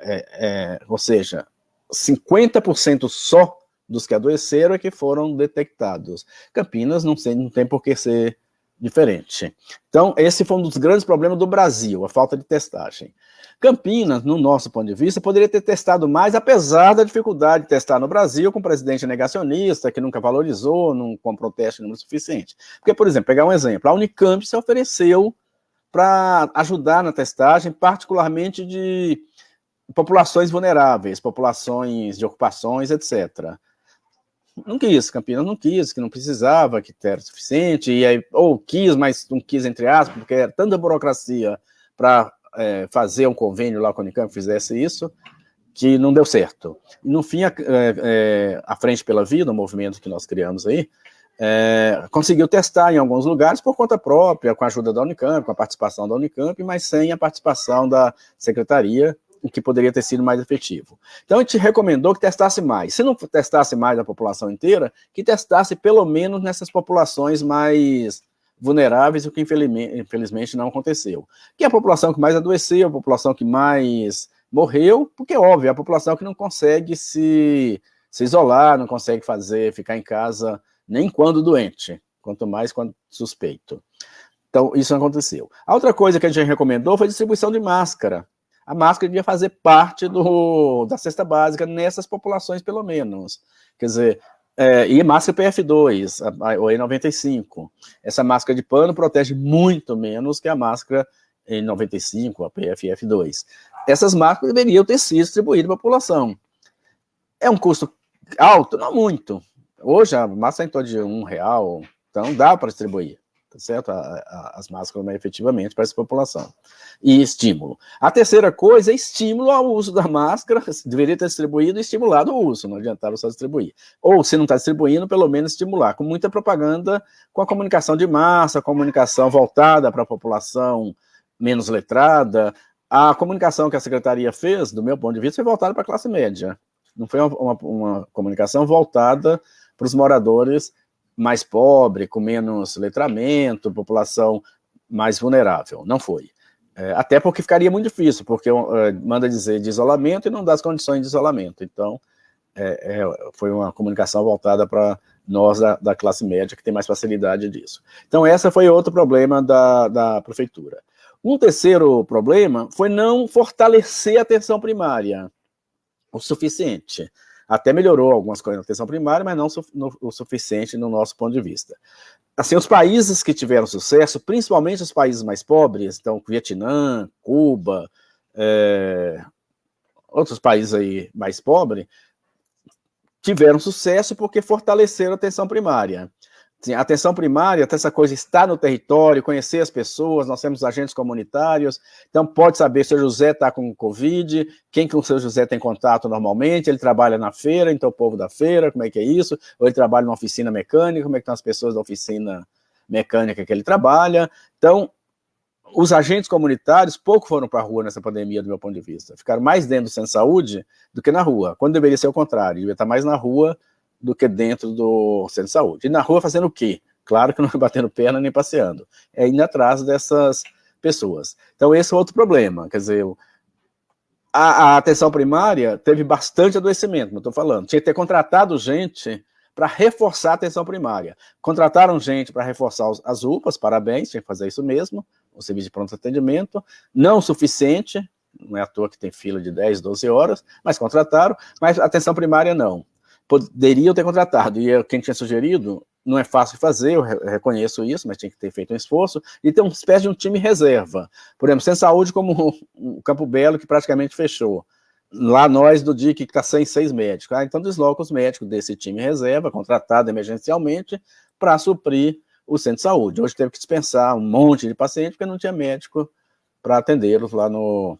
É, é, ou seja, 50% só dos que adoeceram é que foram detectados. Campinas não, sei, não tem por que ser diferente. Então, esse foi um dos grandes problemas do Brasil, a falta de testagem. Campinas, no nosso ponto de vista, poderia ter testado mais, apesar da dificuldade de testar no Brasil, com um presidente negacionista, que nunca valorizou, não comprou teste número suficiente. Porque, por exemplo, pegar um exemplo, a Unicamp se ofereceu para ajudar na testagem, particularmente de populações vulneráveis, populações de ocupações, etc não quis, Campinas não quis, que não precisava, que era suficiente, e aí, ou quis, mas não quis, entre aspas, porque era tanta burocracia para é, fazer um convênio lá com a Unicamp fizesse isso, que não deu certo. E no fim, a, é, é, a Frente pela Vida, o movimento que nós criamos aí, é, conseguiu testar em alguns lugares por conta própria, com a ajuda da Unicamp, com a participação da Unicamp, mas sem a participação da Secretaria o que poderia ter sido mais efetivo. Então, a gente recomendou que testasse mais. Se não testasse mais a população inteira, que testasse pelo menos nessas populações mais vulneráveis, o que infelizmente não aconteceu. Que é a população que mais adoeceu, a população que mais morreu, porque, óbvio, é a população que não consegue se, se isolar, não consegue fazer, ficar em casa, nem quando doente, quanto mais quando suspeito. Então, isso não aconteceu. A outra coisa que a gente recomendou foi a distribuição de máscara a máscara devia fazer parte do, da cesta básica nessas populações, pelo menos. Quer dizer, é, e máscara PF2, a, a, E95. Essa máscara de pano protege muito menos que a máscara N95, a PFF2. Essas máscaras deveriam ter sido distribuídas para a população. É um custo alto? Não muito. Hoje a máscara é em torno de um real, então dá para distribuir tá certo? A, a, as máscaras mais efetivamente para essa população. E estímulo. A terceira coisa é estímulo ao uso da máscara, deveria ter distribuído e estimulado o uso, não adiantava só distribuir. Ou, se não está distribuindo, pelo menos estimular, com muita propaganda, com a comunicação de massa, comunicação voltada para a população menos letrada. A comunicação que a secretaria fez, do meu ponto de vista, foi voltada para a classe média. Não foi uma, uma, uma comunicação voltada para os moradores mais pobre, com menos letramento, população mais vulnerável. Não foi. É, até porque ficaria muito difícil, porque é, manda dizer de isolamento e não dá as condições de isolamento. Então, é, é, foi uma comunicação voltada para nós da, da, classe média, que tem mais facilidade disso. Então, essa foi outro problema da, da prefeitura. Um terceiro problema foi não fortalecer a atenção primária o suficiente. Até melhorou algumas coisas na atenção primária, mas não o suficiente no nosso ponto de vista. Assim, os países que tiveram sucesso, principalmente os países mais pobres, então Vietnã, Cuba, é, outros países aí mais pobres, tiveram sucesso porque fortaleceram a atenção primária. Sim, atenção primária, essa coisa está no território, conhecer as pessoas, nós temos agentes comunitários, então pode saber se o José está com Covid, quem com o seu José tem contato normalmente, ele trabalha na feira, então o povo da feira, como é que é isso? Ou ele trabalha numa oficina mecânica, como é que estão as pessoas da oficina mecânica que ele trabalha? Então, os agentes comunitários pouco foram para a rua nessa pandemia, do meu ponto de vista. Ficaram mais dentro do centro de saúde do que na rua, quando deveria ser o contrário, devia estar mais na rua do que dentro do centro de saúde. E na rua fazendo o quê? Claro que não é batendo perna nem passeando, é indo atrás dessas pessoas. Então esse é outro problema, quer dizer, a, a atenção primária teve bastante adoecimento, eu estou falando, tinha que ter contratado gente para reforçar a atenção primária. Contrataram gente para reforçar os, as UPAs, parabéns, tinha que fazer isso mesmo, o serviço de pronto atendimento, não o suficiente, não é à toa que tem fila de 10, 12 horas, mas contrataram, mas atenção primária não poderiam ter contratado, e quem tinha sugerido, não é fácil fazer, eu reconheço isso, mas tinha que ter feito um esforço, e ter uma espécie de um time reserva. Por exemplo, sem saúde como o Campo Belo, que praticamente fechou. Lá nós, do DIC, que está sem seis médicos. Ah, então desloca os médicos desse time reserva, contratado emergencialmente, para suprir o centro de saúde. Hoje teve que dispensar um monte de pacientes, porque não tinha médico para atendê-los lá no,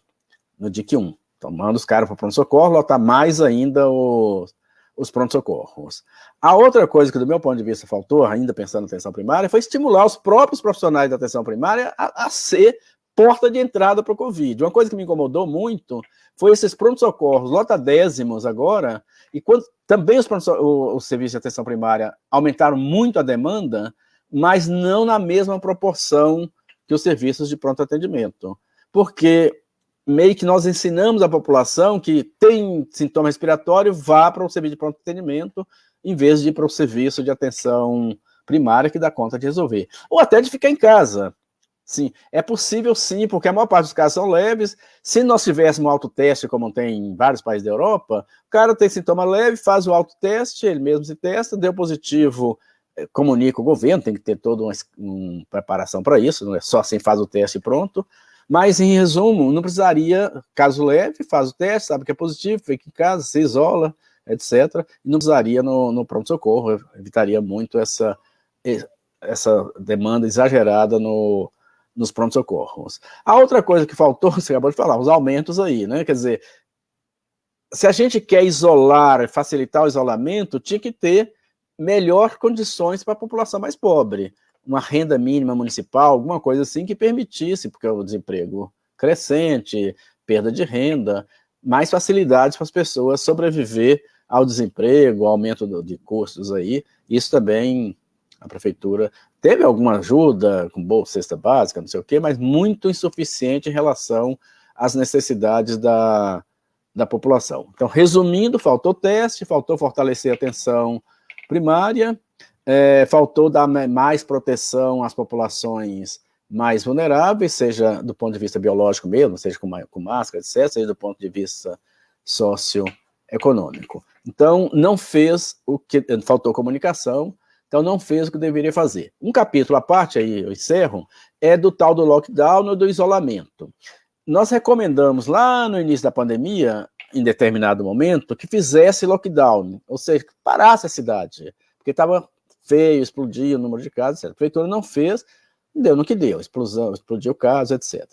no DIC 1. Então manda os caras para o pronto-socorro, lotar mais ainda os os pronto-socorros. A outra coisa que, do meu ponto de vista, faltou, ainda pensando na atenção primária, foi estimular os próprios profissionais da atenção primária a, a ser porta de entrada para o Covid. Uma coisa que me incomodou muito foi esses pronto-socorros lotadésimos agora, e quando também os, o, o serviço de atenção primária aumentaram muito a demanda, mas não na mesma proporção que os serviços de pronto atendimento. Porque meio que nós ensinamos a população que tem sintoma respiratório, vá para o serviço de pronto atendimento, em vez de ir para o serviço de atenção primária que dá conta de resolver. Ou até de ficar em casa. Sim, é possível sim, porque a maior parte dos casos são leves. Se nós tivéssemos um autoteste, como tem em vários países da Europa, o cara tem sintoma leve, faz o autoteste, ele mesmo se testa, deu positivo, eh, comunica o governo, tem que ter toda uma, uma preparação para isso, não é só assim faz o teste e pronto. Mas, em resumo, não precisaria, caso leve, faz o teste, sabe que é positivo, fica em casa, se isola, etc. E não precisaria no, no pronto-socorro, evitaria muito essa, essa demanda exagerada no, nos pronto-socorros. A outra coisa que faltou, você acabou de falar, os aumentos aí, né? Quer dizer, se a gente quer isolar, facilitar o isolamento, tinha que ter melhor condições para a população mais pobre uma renda mínima municipal, alguma coisa assim que permitisse, porque o desemprego crescente, perda de renda, mais facilidades para as pessoas sobreviver ao desemprego, aumento de custos aí, isso também a prefeitura teve alguma ajuda com bolsa cesta básica, não sei o quê, mas muito insuficiente em relação às necessidades da, da população. Então, resumindo, faltou teste, faltou fortalecer a atenção primária, é, faltou dar mais proteção às populações mais vulneráveis, seja do ponto de vista biológico mesmo, seja com, com máscara, etc., seja do ponto de vista socioeconômico. Então, não fez o que... Faltou comunicação, então não fez o que deveria fazer. Um capítulo à parte, aí eu encerro, é do tal do lockdown e do isolamento. Nós recomendamos lá no início da pandemia, em determinado momento, que fizesse lockdown, ou seja, que parasse a cidade, porque estava feio, explodia o número de casos, etc. A prefeitura não fez, deu no que deu, explosão, explodiu o caso, etc.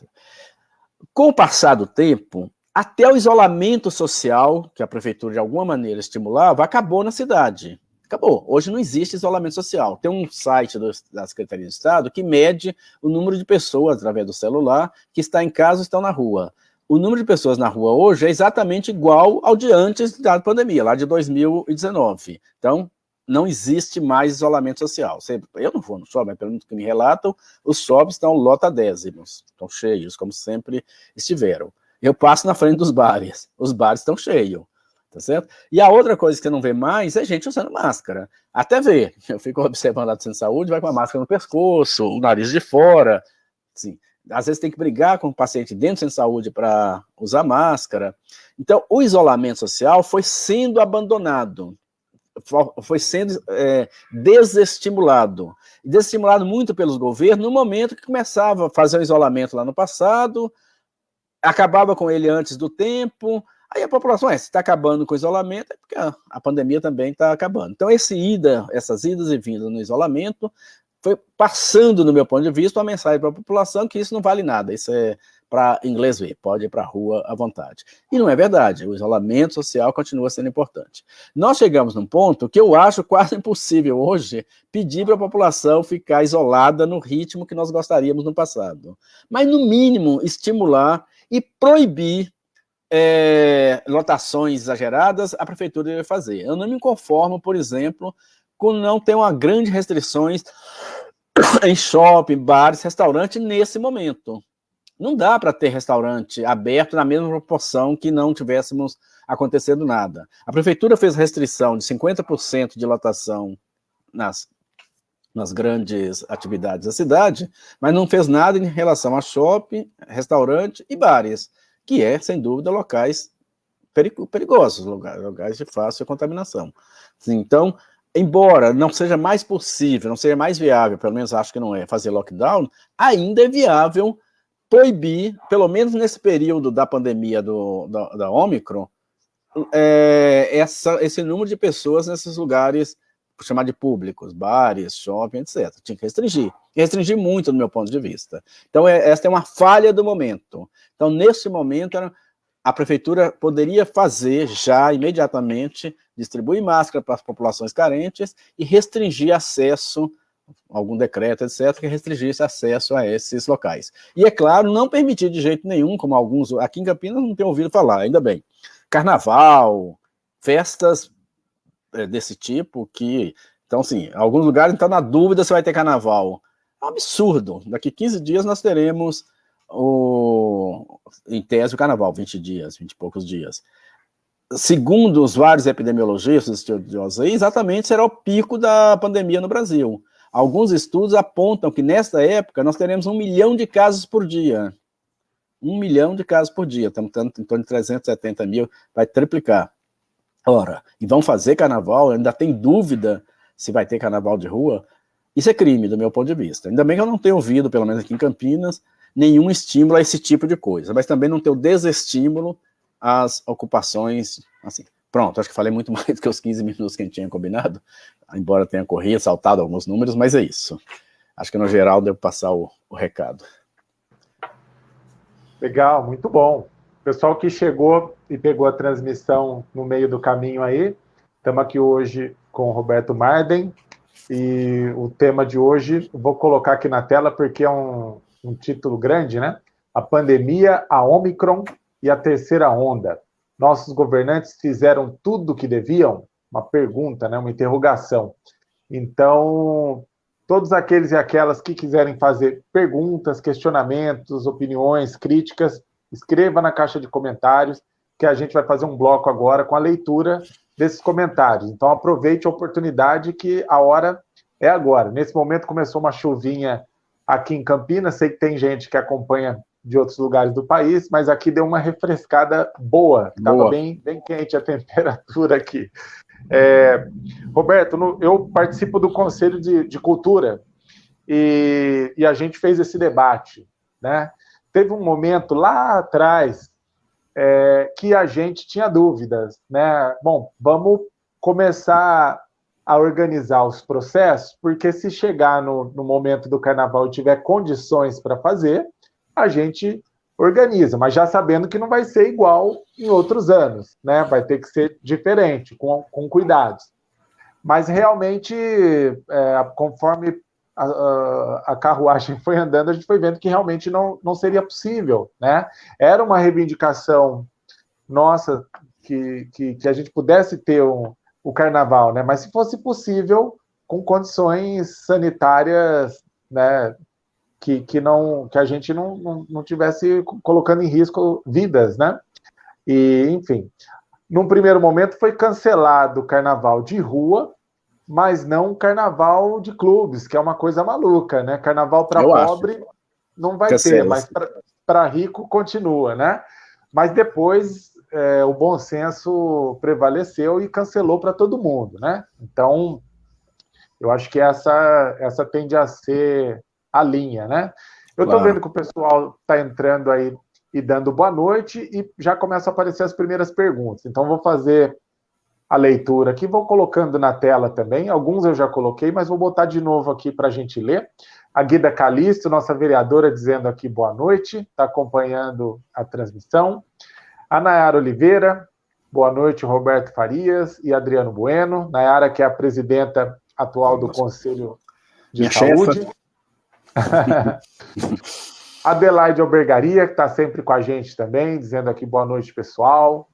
Com o passar do tempo, até o isolamento social, que a prefeitura de alguma maneira estimulava, acabou na cidade. Acabou. Hoje não existe isolamento social. Tem um site do, da Secretaria de Estado que mede o número de pessoas, através do celular, que está em casa ou estão na rua. O número de pessoas na rua hoje é exatamente igual ao de antes da pandemia, lá de 2019. Então, não existe mais isolamento social. Eu não vou no shopping, mas pelo que me relatam, os shoppings estão lotadésimos, estão cheios, como sempre estiveram. Eu passo na frente dos bares, os bares estão cheios, tá certo? E a outra coisa que você não vê mais é gente usando máscara. Até ver, eu fico observando lá do centro de saúde, vai com a máscara no pescoço, o nariz de fora, assim. Às vezes tem que brigar com o paciente dentro do centro de saúde para usar máscara. Então, o isolamento social foi sendo abandonado foi sendo é, desestimulado. Desestimulado muito pelos governos no momento que começava a fazer o isolamento lá no passado, acabava com ele antes do tempo, aí a população, é, se está acabando com o isolamento, é porque a, a pandemia também está acabando. Então, esse ida, essas idas e vindas no isolamento, foi passando, no meu ponto de vista, uma mensagem para a população que isso não vale nada, isso é para inglês ver, pode ir para a rua à vontade. E não é verdade, o isolamento social continua sendo importante. Nós chegamos num ponto que eu acho quase impossível hoje pedir para a população ficar isolada no ritmo que nós gostaríamos no passado. Mas, no mínimo, estimular e proibir é, lotações exageradas, a prefeitura deve fazer. Eu não me conformo, por exemplo, com não ter uma grande restrições em shopping, bares, restaurantes nesse momento. Não dá para ter restaurante aberto na mesma proporção que não tivéssemos acontecendo nada. A prefeitura fez restrição de 50% de lotação nas, nas grandes atividades da cidade, mas não fez nada em relação a shopping, restaurante e bares, que é, sem dúvida, locais perigosos, lugares de fácil contaminação. Então, embora não seja mais possível, não seja mais viável, pelo menos acho que não é, fazer lockdown, ainda é viável proibir, pelo menos nesse período da pandemia do, da, da Omicron, é, essa, esse número de pessoas nesses lugares, chamar de públicos, bares, shopping, etc. Tinha que restringir. E restringir muito, do meu ponto de vista. Então, é, essa é uma falha do momento. Então, nesse momento, a prefeitura poderia fazer já, imediatamente, distribuir máscara para as populações carentes e restringir acesso algum decreto, etc., que restringisse acesso a esses locais. E, é claro, não permitir de jeito nenhum, como alguns aqui em Campinas não tem ouvido falar, ainda bem. Carnaval, festas é, desse tipo, que... Então, assim, alguns lugares estão na dúvida se vai ter carnaval. É um absurdo. Daqui 15 dias nós teremos, o, em tese, o carnaval, 20 dias, 20 e poucos dias. Segundo os vários epidemiologistas exatamente será o pico da pandemia no Brasil. Alguns estudos apontam que nesta época nós teremos um milhão de casos por dia. Um milhão de casos por dia, estamos em torno de 370 mil, vai triplicar. Ora, e vão fazer carnaval, ainda tem dúvida se vai ter carnaval de rua, isso é crime, do meu ponto de vista. Ainda bem que eu não tenho ouvido, pelo menos aqui em Campinas, nenhum estímulo a esse tipo de coisa, mas também não tenho desestímulo às ocupações, assim, Pronto, acho que falei muito mais do que os 15 minutos que a gente tinha combinado, embora tenha corrido, saltado alguns números, mas é isso. Acho que no geral devo passar o, o recado. Legal, muito bom. Pessoal que chegou e pegou a transmissão no meio do caminho aí, estamos aqui hoje com o Roberto Marden, e o tema de hoje, vou colocar aqui na tela porque é um, um título grande, né? A pandemia, a Omicron e a terceira onda nossos governantes fizeram tudo o que deviam? Uma pergunta, né? uma interrogação. Então, todos aqueles e aquelas que quiserem fazer perguntas, questionamentos, opiniões, críticas, escreva na caixa de comentários, que a gente vai fazer um bloco agora com a leitura desses comentários. Então, aproveite a oportunidade que a hora é agora. Nesse momento começou uma chuvinha aqui em Campinas, sei que tem gente que acompanha de outros lugares do país, mas aqui deu uma refrescada boa, estava bem, bem quente a temperatura aqui. É, Roberto, no, eu participo do Conselho de, de Cultura e, e, a gente fez esse debate. Né? Teve um momento lá atrás é, que a gente tinha dúvidas. Né? Bom, vamos começar a organizar os processos, porque se chegar no, no momento do carnaval e tiver condições para fazer, a gente organiza, mas já sabendo que não vai ser igual em outros anos, né? Vai ter que ser diferente, com, com cuidados. Mas realmente, é, conforme a, a, a, carruagem foi andando, a gente foi vendo que realmente não, não seria possível, né? Era uma reivindicação nossa que, que, que a gente pudesse ter um, o carnaval, né? Mas se fosse possível, com condições sanitárias, né? Que, que, não, que a gente não, não, não tivesse colocando em risco vidas, né? E, enfim, num primeiro momento foi cancelado o carnaval de rua, mas não o carnaval de clubes, que é uma coisa maluca, né? Carnaval para pobre acho. não vai Cancela. ter, mas para rico continua, né? Mas depois é, o bom senso prevaleceu e cancelou para todo mundo, né? Então, eu acho que essa, essa tende a ser a linha, né? Eu estou claro. vendo que o pessoal está entrando aí e dando boa noite e já começam a aparecer as primeiras perguntas. Então, vou fazer a leitura aqui, vou colocando na tela também. Alguns eu já coloquei, mas vou botar de novo aqui para a gente ler. A Guida Calisto, nossa vereadora, dizendo aqui boa noite, está acompanhando a transmissão. A Nayara Oliveira, boa noite, Roberto Farias e Adriano Bueno. Nayara, que é a presidenta atual do Conselho de Minha Saúde. Adelaide Albergaria, que está sempre com a gente também, dizendo aqui boa noite, pessoal.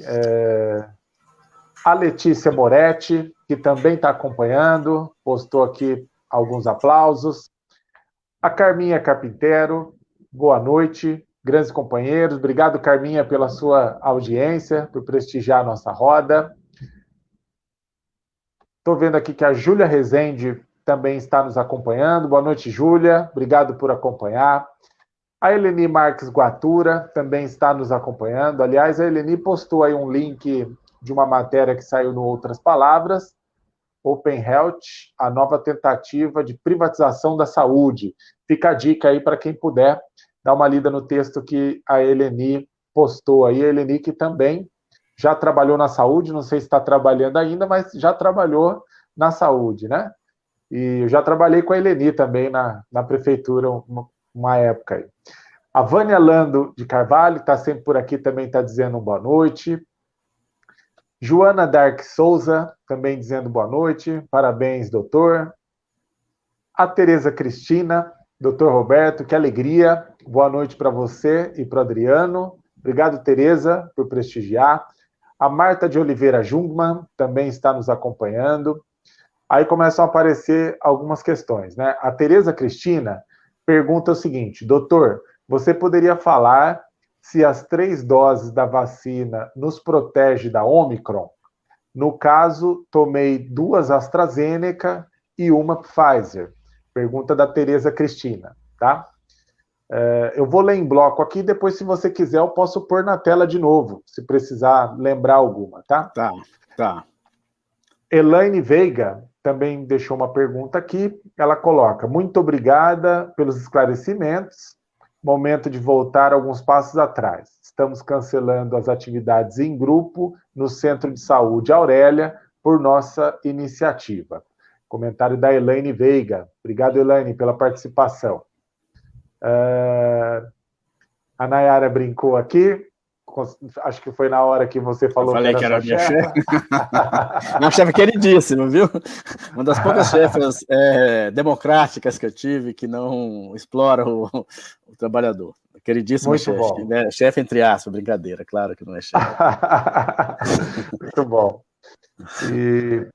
É... A Letícia Moretti, que também está acompanhando, postou aqui alguns aplausos. A Carminha Carpinteiro, boa noite grandes companheiros. Obrigado, Carminha, pela sua audiência, por prestigiar a nossa roda. Estou vendo aqui que a Júlia Rezende também está nos acompanhando. Boa noite, Júlia. Obrigado por acompanhar. A Eleni Marques Guatura também está nos acompanhando. Aliás, a Eleni postou aí um link de uma matéria que saiu no Outras Palavras, Open Health, a nova tentativa de privatização da saúde. Fica a dica aí para quem puder dá uma lida no texto que a Eleni postou aí. A Eleni que também já trabalhou na saúde, não sei se está trabalhando ainda, mas já trabalhou na saúde, né? E eu já trabalhei com a Eleni também na, na prefeitura uma, uma época aí. A Vânia Lando de Carvalho está sempre por aqui, também está dizendo boa noite. Joana Dark Souza também dizendo boa noite. Parabéns, doutor. A Tereza Cristina Doutor Roberto, que alegria. Boa noite para você e para o Adriano. Obrigado, Tereza, por prestigiar. A Marta de Oliveira Jungmann também está nos acompanhando. Aí começam a aparecer algumas questões, né? A Tereza Cristina pergunta o seguinte: doutor, você poderia falar se as três doses da vacina nos protege da Omicron? No caso, tomei duas AstraZeneca e uma Pfizer. Pergunta da Tereza Cristina, tá? É, eu vou ler em bloco aqui, depois, se você quiser, eu posso pôr na tela de novo, se precisar lembrar alguma, tá? Tá, tá. Elaine Veiga também deixou uma pergunta aqui. Ela coloca: Muito obrigada pelos esclarecimentos. Momento de voltar alguns passos atrás. Estamos cancelando as atividades em grupo no Centro de Saúde Aurélia por nossa iniciativa. Comentário da Elaine Veiga. Obrigado, Elaine, pela participação. Uh, a Nayara brincou aqui. Acho que foi na hora que você falou Eu falei que era, que era minha chefe. minha chefe queridíssima, viu? Uma das poucas chefes é, democráticas que eu tive que não explora o, o trabalhador. Queridíssima chefe. Né? Chefe entre aspas, brincadeira, claro que não é chefe. Muito bom. E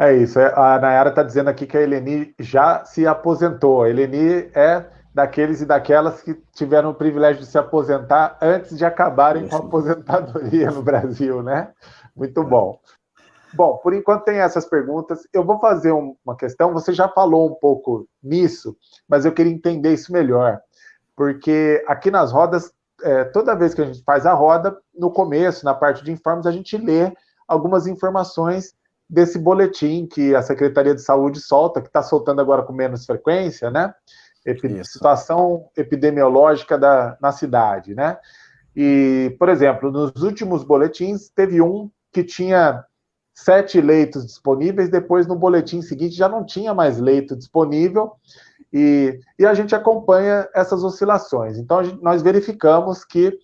é isso. É, a Nayara está dizendo aqui que a Eleni já se aposentou. A Eleni é daqueles e daquelas que tiveram o privilégio de se aposentar antes de acabarem com a aposentadoria no Brasil, né? Muito bom. Bom, por enquanto tem essas perguntas. Eu vou fazer uma questão. Você já falou um pouco nisso, mas eu queria entender isso melhor. Porque aqui nas rodas, é, toda vez que a gente faz a roda, no começo, na parte de informes, a gente lê algumas informações desse boletim que a Secretaria de Saúde solta, que está soltando agora com menos frequência, né? Epi situação epidemiológica da, na cidade, né? E, por exemplo, nos últimos boletins, teve um que tinha sete leitos disponíveis, depois no boletim seguinte já não tinha mais leito disponível, e, e a gente acompanha essas oscilações. Então, gente, nós verificamos que,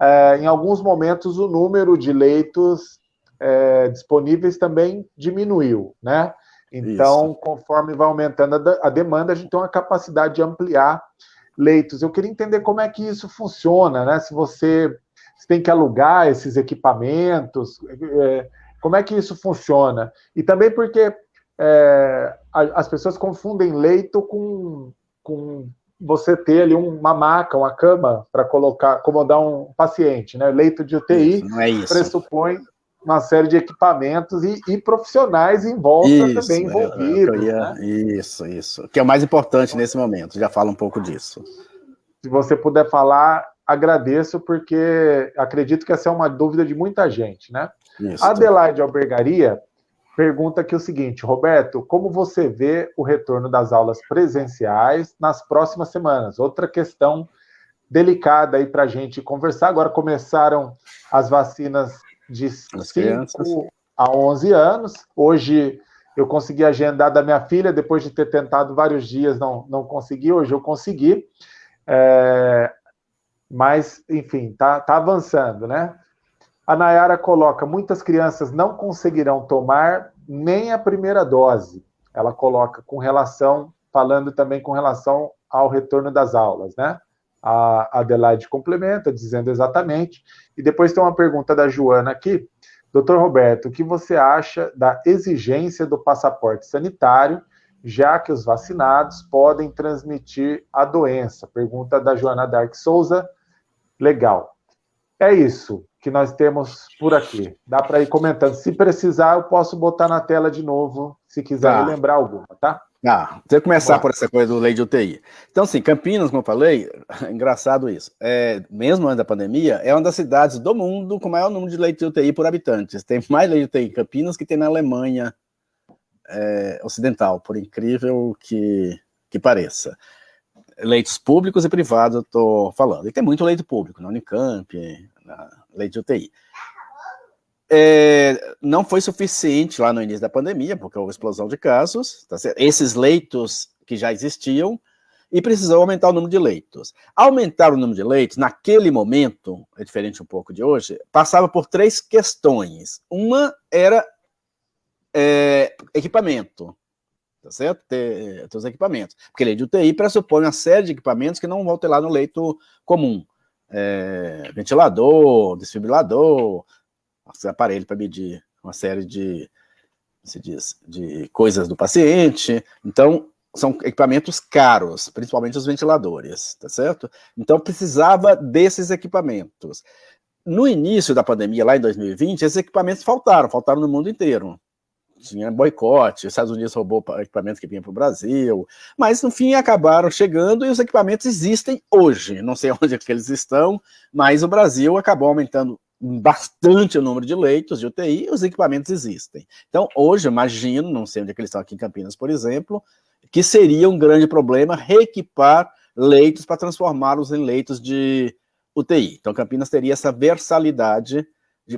é, em alguns momentos, o número de leitos é, disponíveis também diminuiu, né? Então, Isso. conforme vai aumentando a, a demanda, a gente tem uma capacidade de ampliar leitos. Eu queria entender como é que isso funciona, né? Se você Você tem que alugar esses equipamentos? É, como é que isso funciona? E também porque é, as pessoas confundem leito com, com você ter ali uma maca, uma cama para colocar, acomodar um paciente, né? Leito de UTI é pressupõe uma série de equipamentos e, e profissionais em volta isso, também é, envolvidos. Ia, né? Isso, isso. Que é o mais importante nesse momento. Já fala um pouco disso. Se você puder falar, agradeço, porque acredito que essa é uma dúvida de muita gente, né? Isso. Adelaide Albergaria pergunta aqui o seguinte, Roberto, como você vê o retorno das aulas presenciais nas próximas semanas? Outra questão delicada aí para a gente conversar. Agora começaram as vacinas de 5 a 11 anos. Hoje eu consegui agendar da minha filha, depois de ter tentado vários dias, não, não consegui, hoje eu consegui. É, mas, enfim, tá, tá avançando, né? A Nayara coloca: muitas crianças não conseguirão tomar nem a primeira dose. Ela coloca com relação, falando também com relação ao retorno das aulas, né? A Adelaide complementa, dizendo exatamente. E depois tem uma pergunta da Joana aqui. Doutor Roberto, o que você acha da exigência do passaporte sanitário, já que os vacinados podem transmitir a doença? Pergunta da Joana Dark Souza. Legal. É isso que nós temos por aqui. Dá para ir comentando. Se precisar, eu posso botar na tela de novo, se quiser tá. lembrar alguma, tá? Ah, você começar por essa coisa do lei de UTI. Então, assim, Campinas, como eu falei, é engraçado isso. É, mesmo antes da pandemia, é uma das cidades do mundo com maior número de leitos de UTI por habitantes. Tem mais leitos de UTI em Campinas que tem na Alemanha é, Ocidental, por incrível que, que pareça. Leitos públicos e privados, eu estou falando. E tem muito leito público, na Unicamp, na lei de UTI. É, não foi suficiente lá no início da pandemia, porque houve explosão de casos, tá esses leitos que já existiam, e precisou aumentar o número de leitos. Aumentar o número de leitos, naquele momento, é diferente um pouco de hoje, passava por três questões. Uma era é, equipamento, tá certo? Ter, ter os equipamentos. Porque lei de UTI pressupõe uma série de equipamentos que não vão ter lá no leito comum é, ventilador, desfibrilador, aparelho para medir uma série de, se diz, de coisas do paciente. Então, são equipamentos caros, principalmente os ventiladores, tá certo? Então, precisava desses equipamentos. No início da pandemia, lá em 2020, esses equipamentos faltaram, faltaram no mundo inteiro tinha boicote, os Estados Unidos roubou equipamentos que vinham para o Brasil, mas no fim acabaram chegando e os equipamentos existem hoje, não sei onde é que eles estão, mas o Brasil acabou aumentando bastante o número de leitos de UTI os equipamentos existem. Então hoje, imagino, não sei onde é eles estão aqui em Campinas, por exemplo, que seria um grande problema reequipar leitos para transformá-los em leitos de UTI. Então Campinas teria essa versalidade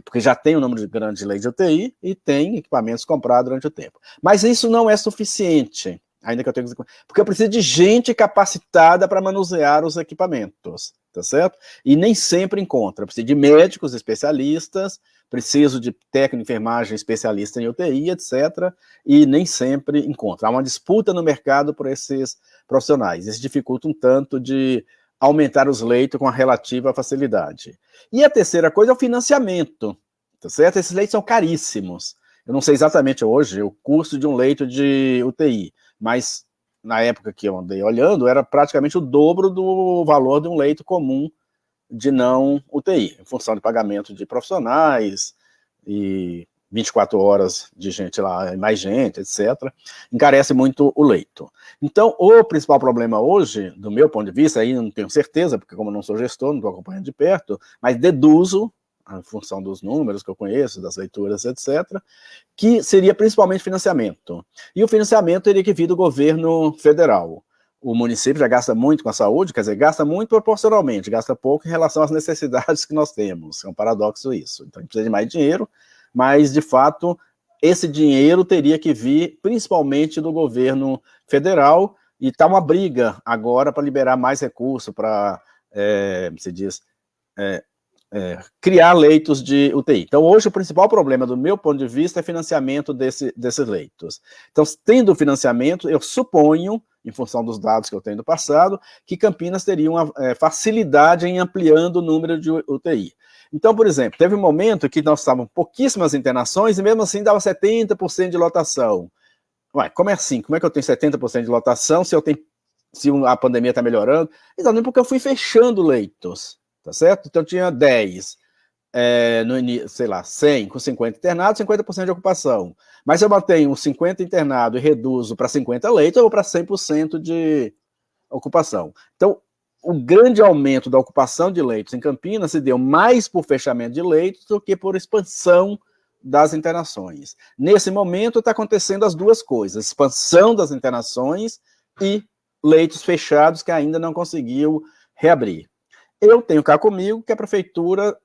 porque já tem um número de leis de UTI e tem equipamentos comprados durante o tempo. Mas isso não é suficiente, ainda que eu tenha porque eu preciso de gente capacitada para manusear os equipamentos, tá certo? E nem sempre encontra, eu preciso de médicos especialistas, preciso de técnico de enfermagem especialista em UTI, etc., e nem sempre encontra. Há uma disputa no mercado por esses profissionais, isso dificulta um tanto de aumentar os leitos com a relativa facilidade. E a terceira coisa é o financiamento, tá certo? Esses leitos são caríssimos. Eu não sei exatamente hoje o custo de um leito de UTI, mas na época que eu andei olhando, era praticamente o dobro do valor de um leito comum de não UTI, em função de pagamento de profissionais e 24 horas de gente lá, mais gente, etc., encarece muito o leito. Então, o principal problema hoje, do meu ponto de vista, aí não tenho certeza, porque como não sou gestor, não estou acompanhando de perto, mas deduzo, em função dos números que eu conheço, das leituras, etc., que seria principalmente financiamento. E o financiamento teria que vir do governo federal. O município já gasta muito com a saúde, quer dizer, gasta muito proporcionalmente, gasta pouco em relação às necessidades que nós temos. É um paradoxo isso. Então, a gente precisa de mais dinheiro, mas, de fato, esse dinheiro teria que vir principalmente do governo federal, e está uma briga agora para liberar mais recursos para, é, se diz, é, é, criar leitos de UTI. Então, hoje, o principal problema, do meu ponto de vista, é financiamento desse, desses leitos. Então, tendo financiamento, eu suponho, em função dos dados que eu tenho do passado, que Campinas teria uma é, facilidade em ampliando o número de UTI. Então, por exemplo, teve um momento que nós estávamos pouquíssimas internações e mesmo assim dava 70% de lotação. Ué, como é assim? Como é que eu tenho 70% de lotação se eu tenho se a pandemia está melhorando? Exatamente porque eu fui fechando leitos, tá certo? Então tinha 10, é, no, sei lá, 100 com 50 internados, 50% de ocupação. Mas se eu mantenho 50 internados e reduzo para 50 leitos, eu vou para 100% de ocupação. Então, o grande aumento da ocupação de leitos em Campinas se deu mais por fechamento de leitos do que por expansão das internações. Nesse momento está acontecendo as duas coisas, expansão das internações e leitos fechados que ainda não conseguiu reabrir. Eu tenho cá comigo que a prefeitura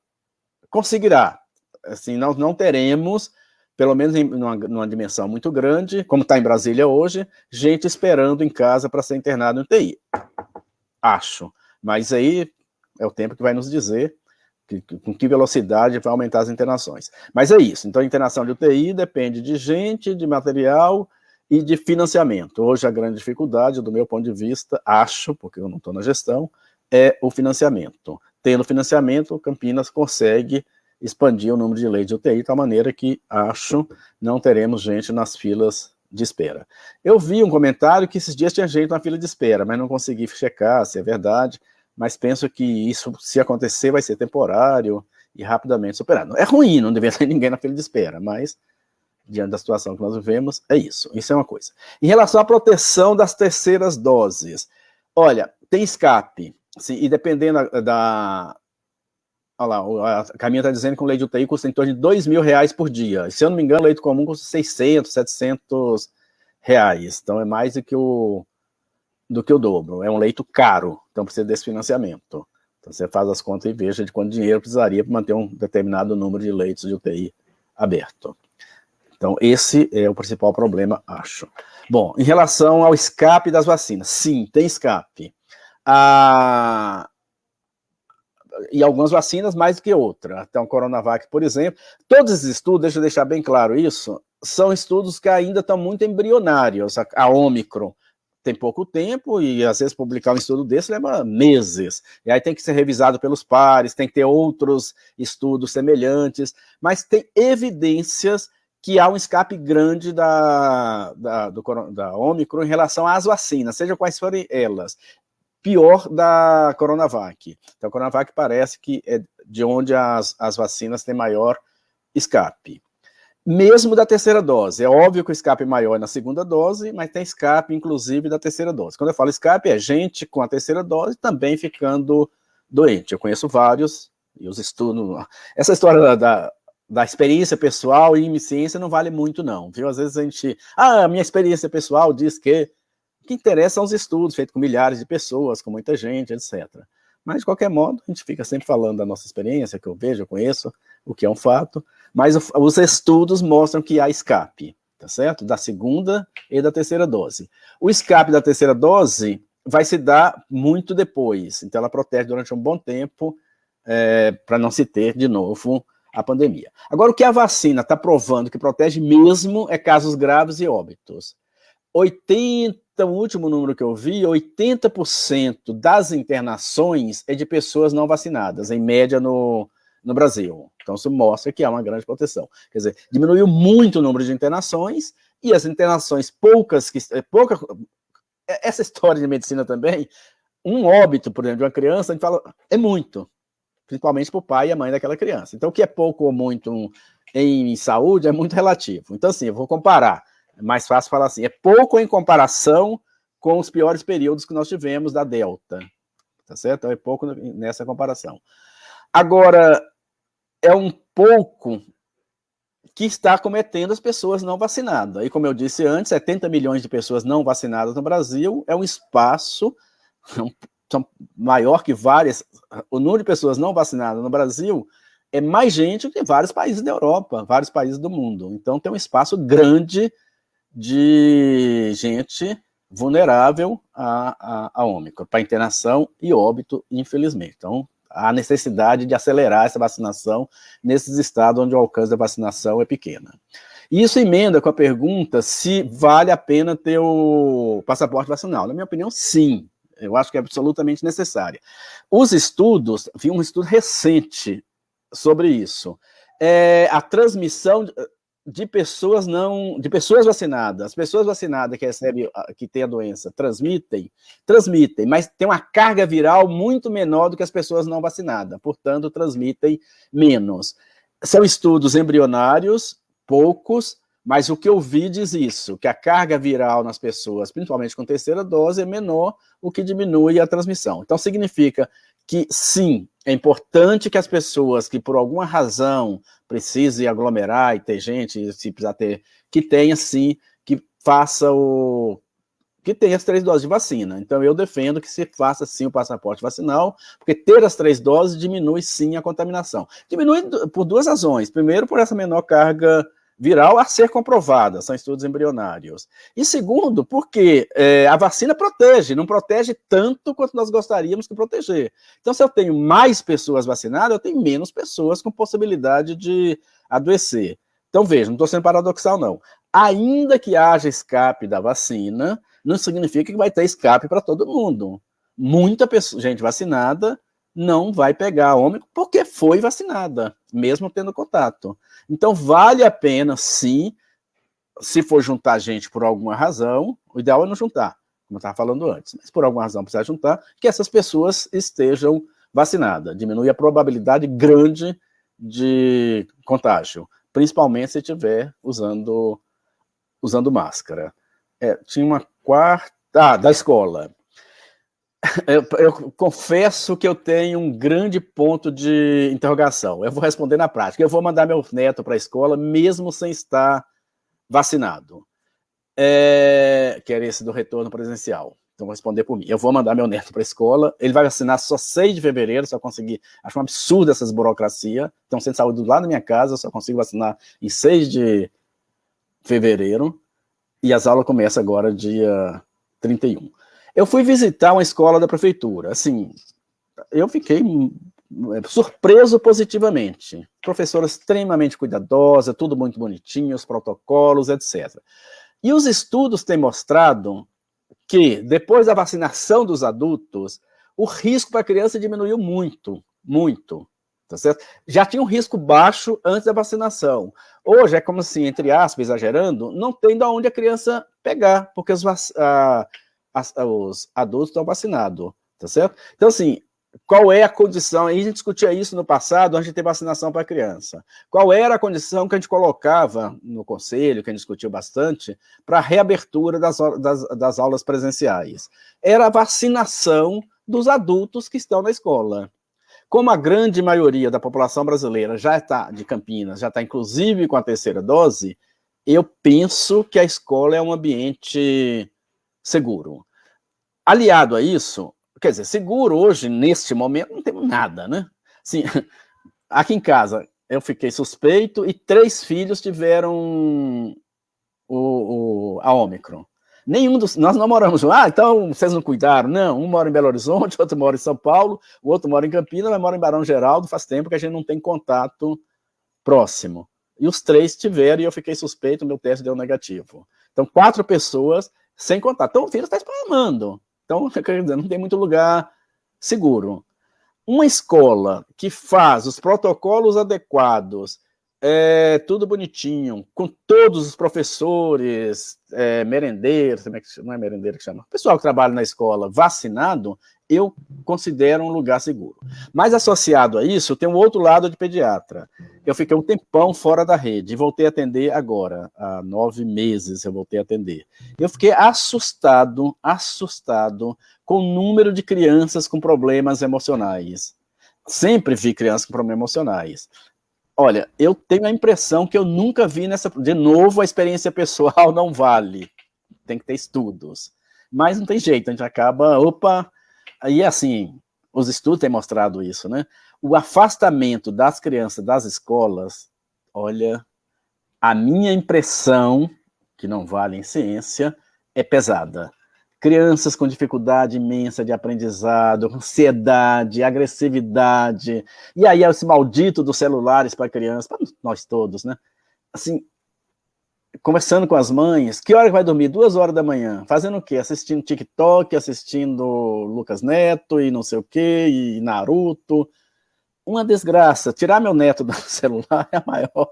conseguirá. Assim, nós não teremos, pelo menos em numa, numa dimensão muito grande, como está em Brasília hoje, gente esperando em casa para ser internado no TI. Acho. Mas aí é o tempo que vai nos dizer que, com que velocidade vai aumentar as internações. Mas é isso. Então, a internação de UTI depende de gente, de material e de financiamento. Hoje, a grande dificuldade, do meu ponto de vista, acho, porque eu não estou na gestão, é o financiamento. Tendo financiamento, Campinas consegue expandir o número de leitos de UTI de tal maneira que, acho, não teremos gente nas filas de espera. Eu vi um comentário que esses dias tinha gente na fila de espera, mas não consegui checar se é verdade, mas penso que isso, se acontecer, vai ser temporário e rapidamente superado. É ruim, não deveria ter ninguém na fila de espera, mas diante da situação que nós vivemos, é isso. Isso é uma coisa. Em relação à proteção das terceiras doses, olha, tem escape, assim, e dependendo da, Olha lá, a Caminha está dizendo que um leite de UTI custa em torno de 2 mil reais por dia. Se eu não me engano, leite comum custa 600, 700 reais. Então é mais do que o, do que o dobro. É um leito caro, então precisa desse financiamento. Então você faz as contas e veja de quanto dinheiro precisaria para manter um determinado número de leitos de UTI aberto. Então esse é o principal problema, acho. Bom, em relação ao escape das vacinas, sim, tem escape. E algumas vacinas mais do que outra. Então, o Coronavac, por exemplo. Todos esses estudos, deixa eu deixar bem claro isso, são estudos que ainda estão muito embrionários. A, a Omicron tem pouco tempo e, às vezes, publicar um estudo desse leva meses. E aí tem que ser revisado pelos pares, tem que ter outros estudos semelhantes, mas tem evidências que há um escape grande da, da, do, da Omicron em relação às vacinas, seja quais forem elas pior da Coronavac. Então, a Coronavac parece que é de onde as, as vacinas têm maior escape. Mesmo da terceira dose. É óbvio que o escape é maior na segunda dose, mas tem escape, inclusive, da terceira dose. Quando eu falo escape, é gente com a terceira dose também ficando doente. Eu conheço vários, e os estudos... Essa história da, da da experiência pessoal e ciência não vale muito não, viu? Às vezes a gente, ah, minha experiência pessoal diz que que interessa são os estudos feitos com milhares de pessoas, com muita gente, etc. Mas, de qualquer modo, a gente fica sempre falando da nossa experiência, que eu vejo, eu conheço, o que é um fato, mas os estudos mostram que há escape, tá certo? Da segunda e da terceira dose. O escape da terceira dose vai se dar muito depois, então ela protege durante um bom tempo é, para não se ter de novo a pandemia. Agora, o que a vacina está provando que protege mesmo é casos graves e óbitos. 80 então, o último número que eu vi, 80% das internações é de pessoas não vacinadas, em média no, no Brasil. Então, isso mostra que há uma grande proteção. Quer dizer, diminuiu muito o número de internações, e as internações poucas, que é pouca, é, essa história de medicina também, um óbito, por exemplo, de uma criança, a gente fala, é muito, principalmente para o pai e a mãe daquela criança. Então, o que é pouco ou muito em saúde é muito relativo. Então, assim, eu vou comparar é mais fácil falar assim, é pouco em comparação com os piores períodos que nós tivemos da Delta, tá certo? Então, é pouco nessa comparação. Agora, é um pouco que está cometendo as pessoas não vacinadas. E como eu disse antes, 70 milhões de pessoas não vacinadas no Brasil é um espaço é maior que várias. O número de pessoas não vacinadas no Brasil é mais gente que vários países da Europa, vários países do mundo. Então tem um espaço grande de gente vulnerável a, a, a Ômicron, para internação e óbito, infelizmente. Então, há necessidade de acelerar essa vacinação nesses estados onde o alcance da vacinação é pequena. E isso emenda com a pergunta se vale a pena ter o passaporte vacinal. Na minha opinião, sim. Eu acho que é absolutamente necessário. Os estudos, vi um estudo recente sobre isso. É, a transmissão de pessoas não, de pessoas vacinadas, as pessoas vacinadas que recebem, que têm a doença, transmitem, transmitem, mas tem uma carga viral muito menor do que as pessoas não vacinadas, portanto, transmitem menos. São estudos embrionários, poucos, mas o que eu vi diz isso, que a carga viral nas pessoas, principalmente com terceira dose, é menor, o que diminui a transmissão. Então, significa que, sim, é importante que as pessoas que, por alguma razão, precisem aglomerar e ter gente, se precisar ter, que tenha, sim, que faça o... que tenha as três doses de vacina. Então, eu defendo que se faça, sim, o passaporte vacinal, porque ter as três doses diminui, sim, a contaminação. Diminui por duas razões. Primeiro, por essa menor carga viral a ser comprovada, são estudos embrionários. E segundo, porque é, a vacina protege, não protege tanto quanto nós gostaríamos que proteger. Então, se eu tenho mais pessoas vacinadas, eu tenho menos pessoas com possibilidade de adoecer. Então, veja, não estou sendo paradoxal, não. Ainda que haja escape da vacina, não significa que vai ter escape para todo mundo. Muita pessoa, gente vacinada não vai pegar ômicron porque foi vacinada, mesmo tendo contato. Então, vale a pena, sim, se for juntar gente por alguma razão, o ideal é não juntar, como eu estava falando antes, mas por alguma razão precisa juntar, que essas pessoas estejam vacinadas. Diminui a probabilidade grande de contágio, principalmente se estiver usando, usando máscara. É, tinha uma quarta... Ah, da escola. Eu, eu, confesso que eu tenho um grande ponto de interrogação. Eu vou responder na prática. Eu vou mandar meu neto para a escola, mesmo sem estar vacinado. É, que era esse do retorno presencial. Então, vou responder por mim. Eu vou mandar meu neto para a escola, ele vai vacinar só 6 de fevereiro, só conseguir... Acho um absurdo essas burocracias. Então, sem saúde lá na minha casa, eu só consigo vacinar em 6 de fevereiro. E as aulas começam agora dia 31. Eu fui visitar uma escola da prefeitura, assim, eu fiquei é, surpreso positivamente. Professora extremamente cuidadosa, tudo muito bonitinho, os protocolos, etc. E os estudos têm mostrado que, depois da vacinação dos adultos, o risco para a criança diminuiu muito, muito. Tá certo? Já tinha um risco baixo antes da vacinação. Hoje é como assim, entre aspas, exagerando, não tem de onde a criança pegar, porque os, a, as, os adultos estão vacinados, tá certo? Então, assim, qual é a condição, a gente discutia isso no passado, antes de ter vacinação para criança. Qual era a condição que a gente colocava no conselho, que a gente discutiu bastante, para a reabertura das, das, das aulas presenciais? Era a vacinação dos adultos que estão na escola. Como a grande maioria da população brasileira já está, de Campinas, já está inclusive com a terceira dose, eu penso que a escola é um ambiente seguro. Aliado a isso, quer dizer, seguro hoje, neste momento, não temos nada, né? Assim, aqui em casa, eu fiquei suspeito e três filhos tiveram o, o, a Ômicron. Nenhum dos... Nós não moramos... Ah, então vocês não cuidaram. Não, um mora em Belo Horizonte, outro mora em São Paulo, o outro mora em Campinas, mas mora em Barão Geraldo, faz tempo que a gente não tem contato próximo. E os três tiveram e eu fiquei suspeito, meu teste deu negativo. Então, quatro pessoas sem contato. Então, o vírus está espalhando. Então, quer dizer, não tem muito lugar seguro. Uma escola que faz os protocolos adequados, é, tudo bonitinho, com todos os professores, é, merendeiros, não é merendeiro que chama, pessoal que trabalha na escola vacinado, eu considero um lugar seguro. Mas associado a isso, tem um outro lado de pediatra. Eu fiquei um tempão fora da rede, e voltei a atender agora, há nove meses eu voltei a atender. Eu fiquei assustado, assustado com o número de crianças com problemas emocionais. Sempre vi crianças com problemas emocionais. Olha, eu tenho a impressão que eu nunca vi nessa... De novo, a experiência pessoal não vale. Tem que ter estudos. Mas não tem jeito, a gente acaba... Opa, Aí, assim, os estudos têm mostrado isso, né? O afastamento das crianças das escolas, olha, a minha impressão, que não vale em ciência, é pesada. Crianças com dificuldade imensa de aprendizado, ansiedade, agressividade, e aí esse maldito dos celulares para crianças, para nós todos, né? Assim, conversando com as mães, que hora que vai dormir? Duas horas da manhã. Fazendo o quê? Assistindo TikTok, assistindo Lucas Neto e não sei o quê, e Naruto. uma desgraça. Tirar meu neto do celular é a maior.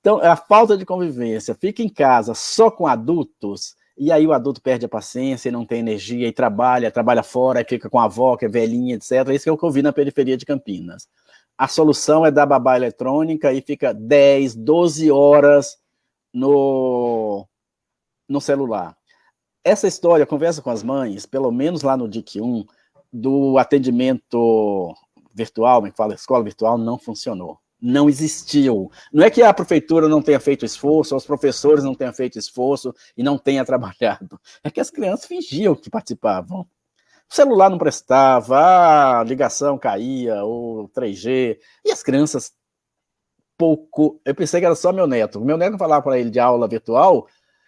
Então, é a falta de convivência. Fica em casa só com adultos, e aí o adulto perde a paciência, não tem energia, e trabalha, trabalha fora, e fica com a avó, que é velhinha, etc. Isso é que eu vi na periferia de Campinas. A solução é dar babá eletrônica e fica 10, 12 horas no, no celular. Essa história, conversa com as mães, pelo menos lá no DIC 1, do atendimento virtual, que fala escola virtual, não funcionou. Não existiu. Não é que a prefeitura não tenha feito esforço, os professores não tenham feito esforço e não tenha trabalhado. É que as crianças fingiam que participavam. O celular não prestava, a ligação caía, o 3G, e as crianças pouco... Eu pensei que era só meu neto. Meu neto falava para ele de aula virtual,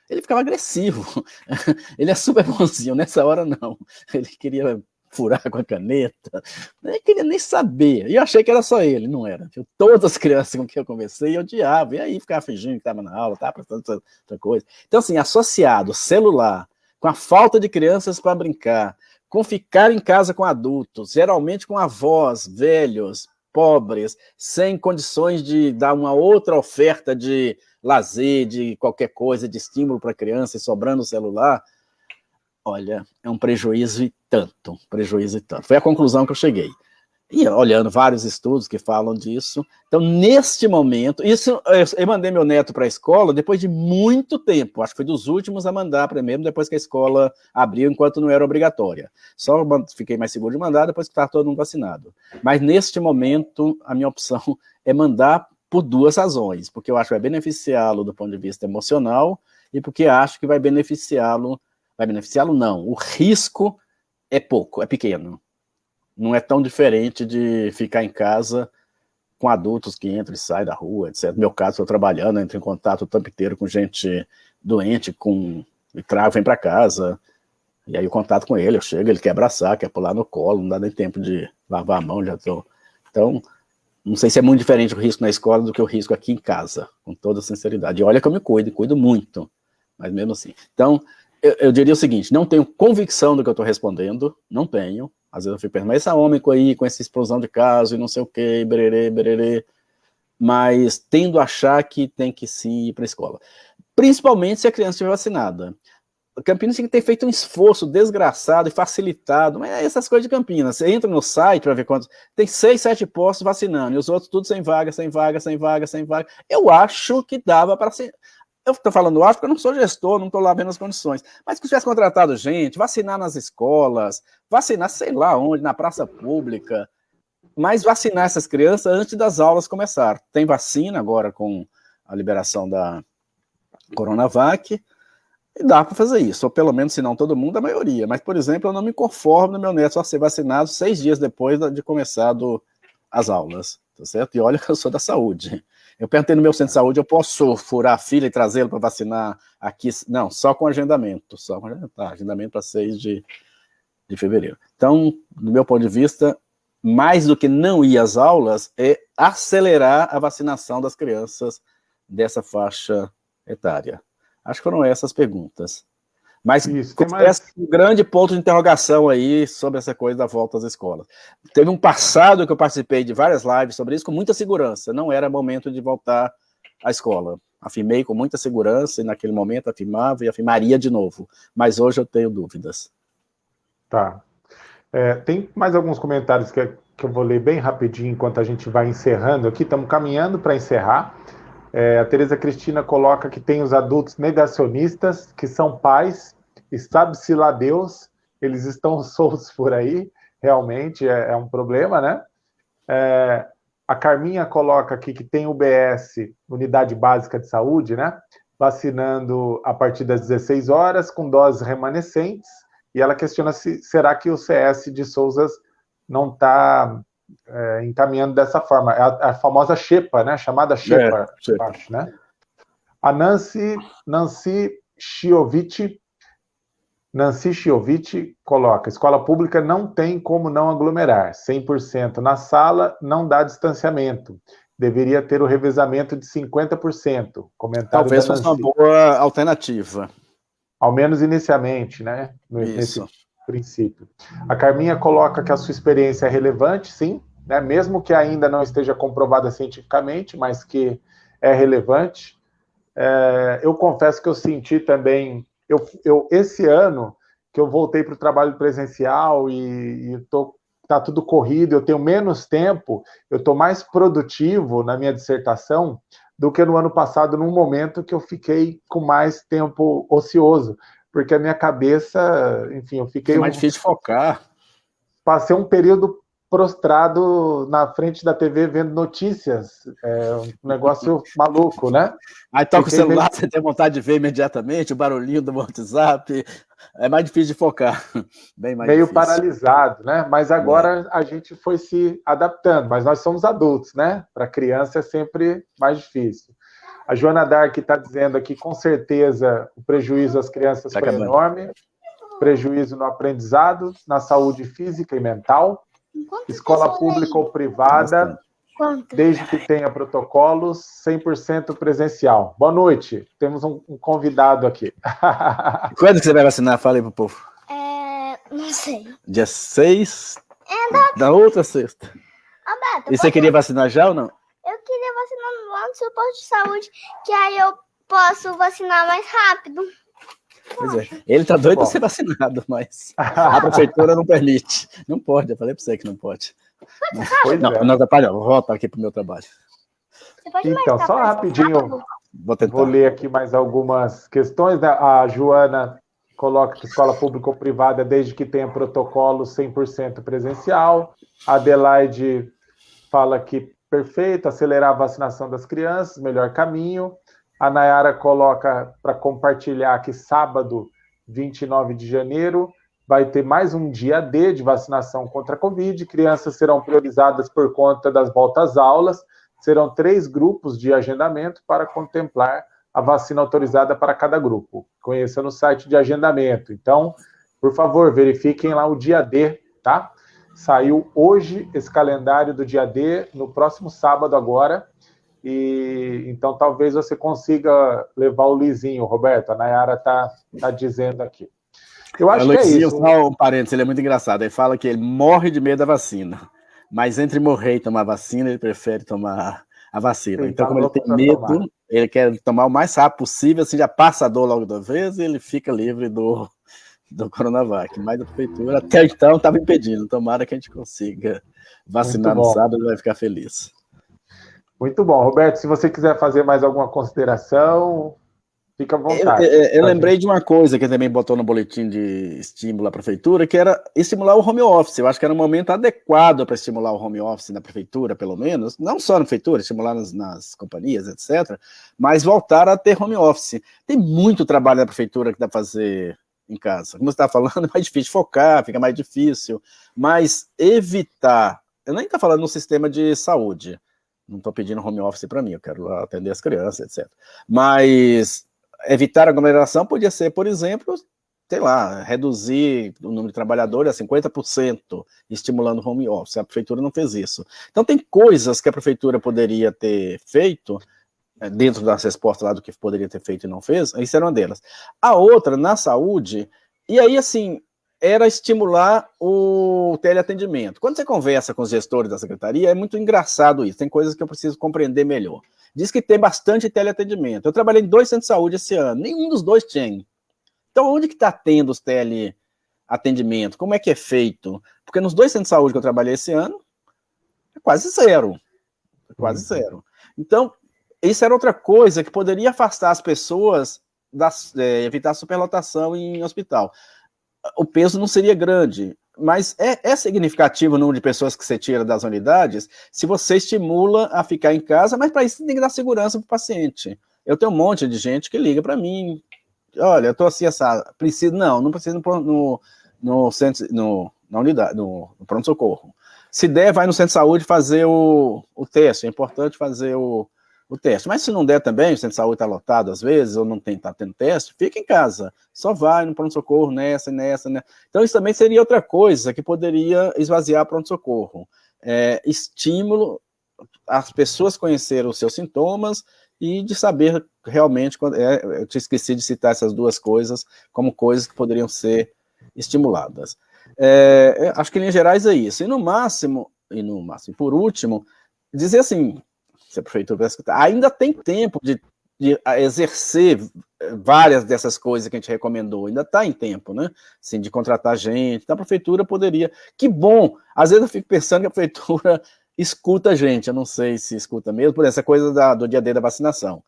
ele ficava agressivo. Ele é super bonzinho, nessa hora não. Ele queria furar com a caneta, nem queria nem saber. E eu achei que era só ele, não era. Eu, todas as crianças com quem eu conversei, odiava. E aí ficava fingindo que estava na aula, estava prestando outra coisa. Então, assim, associado celular com a falta de crianças para brincar, com ficar em casa com adultos, geralmente com avós, velhos, pobres, sem condições de dar uma outra oferta de lazer, de qualquer coisa, de estímulo para a criança e sobrando o celular, olha, é um prejuízo e tanto, prejuízo e tanto. Foi a conclusão que eu cheguei. E olhando vários estudos que falam disso. Então, neste momento, isso eu mandei meu neto para a escola depois de muito tempo, acho que foi dos últimos a mandar primeiro, depois que a escola abriu, enquanto não era obrigatória. Só fiquei mais seguro de mandar depois que estava todo mundo vacinado. Mas neste momento, a minha opção é mandar por duas razões, porque eu acho que vai beneficiá-lo do ponto de vista emocional e porque acho que vai beneficiá-lo Vai beneficiá-lo? Não. O risco é pouco, é pequeno. Não é tão diferente de ficar em casa com adultos que entram e saem da rua, etc. No meu caso, estou trabalhando, entro em contato o tempo inteiro com gente doente, com e trago, vem para casa, e aí o contato com ele, eu chego, ele quer abraçar, quer pular no colo, não dá nem tempo de lavar a mão, já estou... Então, não sei se é muito diferente o risco na escola do que o risco aqui em casa, com toda sinceridade. E olha que eu me cuido, cuido muito, mas mesmo assim. Então, eu, eu, diria o seguinte, não tenho convicção do que eu estou respondendo, não tenho. Às vezes eu fico pensando, mas esse homem aí, com essa explosão de casos e não sei o que, bererê, bererê, mas tendo a achar que tem que sim ir para a escola. Principalmente se a criança estiver vacinada. Campinas tem que ter feito um esforço desgraçado e facilitado, mas é essas coisas de Campinas. Você entra no site para ver quantos. Tem seis, sete postos vacinando, e os outros tudo sem vaga, sem vaga, sem vaga, sem vaga. Eu acho que dava para ser. Eu estou falando acho porque eu não sou gestor, não estou lá vendo as condições. Mas que tivesse contratado gente, vacinar nas escolas, vacinar sei lá onde, na praça pública, mas vacinar essas crianças antes das aulas começar. Tem vacina agora com a liberação da Coronavac, e dá para fazer isso, ou pelo menos, se não todo mundo, a maioria. Mas, por exemplo, eu não me conformo no meu neto só ser vacinado seis dias depois de começar do, as aulas, tá certo? E olha que eu sou da saúde. Eu perguntei no meu centro de saúde, eu posso furar a fila e trazê-lo para vacinar aqui? Não, só com agendamento, só com agendamento, tá, agendamento para 6 de, de fevereiro. Então, do meu ponto de vista, mais do que não ir às aulas, é acelerar a vacinação das crianças dessa faixa etária. Acho que foram essas perguntas. Mas Isso, mais... um grande ponto de interrogação aí sobre essa coisa da volta às escolas. Teve um passado que eu participei de várias lives sobre isso com muita segurança. Não era momento de voltar à escola. Afirmei com muita segurança e naquele momento afirmava e afirmaria de novo. Mas hoje eu tenho dúvidas. Tá. É, tem mais alguns comentários que, que eu vou ler bem rapidinho enquanto a gente vai encerrando aqui. Estamos caminhando para encerrar. É, a Tereza Cristina coloca que tem os adultos negacionistas, que são pais, e sabe-se lá Deus, eles estão soltos por aí, realmente é, é um problema, né? É, a Carminha coloca aqui que tem UBS, Unidade Básica de Saúde, né? Vacinando a partir das 16 horas, com doses remanescentes, e ela questiona se será que o CS de Souzas não está é, encaminhando dessa forma. É a, a, famosa Xepa, né? Chamada Xepa, é, acho, né? A Nancy, Nancy Chiovic, Nancy Chiovic coloca, escola pública não tem como não aglomerar, 100% na sala não dá distanciamento, deveria ter o revezamento de 50%. Comentário Talvez fosse uma boa alternativa. Ao menos inicialmente, né? Isso. Nesse princípio. A Carminha coloca que a sua experiência é relevante, sim, né, mesmo que ainda não esteja comprovada cientificamente, mas que é relevante. É, eu confesso que eu senti também, eu, eu esse ano que eu voltei para o trabalho presencial e, e tô, tá tudo corrido, eu tenho menos tempo, eu estou mais produtivo na minha dissertação do que no ano passado, num momento que eu fiquei com mais tempo ocioso, porque a minha cabeça, enfim, eu fiquei... É mais um, difícil focar. Passei um período prostrado na frente da TV vendo notícias. É um negócio maluco, né? Aí toca Fiquei o celular, meio... você tem vontade de ver imediatamente, o barulhinho do WhatsApp. É mais difícil de focar. Bem mais meio difícil. paralisado, né? Mas agora é. a gente foi se adaptando, mas nós somos adultos, né? Para criança é sempre mais difícil. A Joana Dark está dizendo aqui, com certeza, o prejuízo às crianças tá foi acabando. enorme. Prejuízo no aprendizado, na saúde física e mental escola pública ou privada, desde que tenha protocolos, 100% presencial. Boa noite, temos um, um convidado aqui. Quando que você vai vacinar? Fala aí pro povo. É, não sei. Dia 6 é da... da outra sexta. Alberto, e você queria vacinar já ou não? Queria vacinar lá no seu posto de saúde, que aí eu posso vacinar mais rápido. Pois é. Ele tá doido para ser vacinado, mas a prefeitura não permite. Não pode, eu falei para você que não pode. Pois não, é. não atrapalha, vou voltar aqui para o meu trabalho. Então, só rapidinho, vou, vou, ler aqui mais algumas questões. Né? A Joana coloca que escola pública ou privada, desde que tenha protocolo 100% presencial. A Adelaide fala que perfeito, acelerar a vacinação das crianças, melhor caminho. A Nayara coloca para compartilhar que sábado, 29 de janeiro, vai ter mais um dia D de vacinação contra a Covid. Crianças serão priorizadas por conta das voltas aulas. Serão três grupos de agendamento para contemplar a vacina autorizada para cada grupo. Conheça no site de agendamento. Então, por favor, verifiquem lá o dia D, tá? Saiu hoje esse calendário do dia D, no próximo sábado agora, e então talvez você consiga levar o Lizinho, Roberto. A Nayara está tá dizendo aqui. Eu acho que é isso. Só um parênteses, ele é muito engraçado. Ele fala que ele morre de medo da vacina, mas entre morrer e tomar vacina, ele prefere tomar a vacina. então, tá como ele tem medo, tomar. ele quer tomar o mais rápido possível, assim já passa a dor logo da vez e ele fica livre do, do Coronavac. Mas a prefeitura até então estava impedindo. Tomara que a gente consiga vacinar no sábado, vai ficar feliz. Muito bom. Roberto, se você quiser fazer mais alguma consideração, fica à vontade. Eu, eu, eu lembrei de uma coisa que também botou no boletim de estímulo à prefeitura, que era estimular o home office. Eu acho que era um momento adequado para estimular o home office na prefeitura, pelo menos. Não só na prefeitura, estimular nas, nas companhias, etc. Mas voltar a ter home office. Tem muito trabalho na prefeitura que dá para fazer em casa. Como você está falando, é mais difícil focar, fica mais difícil. Mas evitar... Eu nem estou falando no sistema de saúde, não estou pedindo home office para mim, eu quero atender as crianças, etc. Mas evitar aglomeração podia ser, por exemplo, sei lá, reduzir o número de trabalhadores a 50%, estimulando home office. A prefeitura não fez isso. Então tem coisas que a prefeitura poderia ter feito, dentro das respostas lá do que poderia ter feito e não fez, isso era uma delas. A outra, na saúde, e aí assim, era estimular o teleatendimento. Quando você conversa com os gestores da secretaria, é muito engraçado isso, tem coisas que eu preciso compreender melhor. Diz que tem bastante teleatendimento. Eu trabalhei em dois centros de saúde esse ano, nenhum dos dois tinha. Então, onde que está tendo os teleatendimento? Como é que é feito? Porque nos dois centros de saúde que eu trabalhei esse ano, é quase zero. É quase uhum. zero. Então, isso era outra coisa que poderia afastar as pessoas, das, é, evitar superlotação em hospital o peso não seria grande, mas é, é, significativo o número de pessoas que você tira das unidades se você estimula a ficar em casa, mas para isso tem que dar segurança para o paciente. Eu tenho um monte de gente que liga para mim, olha, eu estou assim, essa, preciso, não, não preciso no, no, no centro, no, na unidade, no, no pronto-socorro. Se der, vai no centro de saúde fazer o, o teste, é importante fazer o, o teste. Mas se não der também, o centro de saúde está lotado às vezes, ou não está tendo teste, fica em casa. Só vai no pronto-socorro nessa e nessa, né? Então isso também seria outra coisa que poderia esvaziar pronto-socorro. É, estímulo as pessoas conhecerem os seus sintomas e de saber realmente, é, eu te esqueci de citar essas duas coisas como coisas que poderiam ser estimuladas. É, acho que em linhas gerais é isso. E no máximo, e no máximo, por último, dizer assim, se a prefeitura escutar, ainda tem tempo de, de exercer várias dessas coisas que a gente recomendou, ainda está em tempo, né? Assim, de contratar gente, então a prefeitura poderia. Que bom! Às vezes eu fico pensando que a prefeitura escuta a gente, eu não sei se escuta mesmo, por essa coisa da, do dia D da vacinação.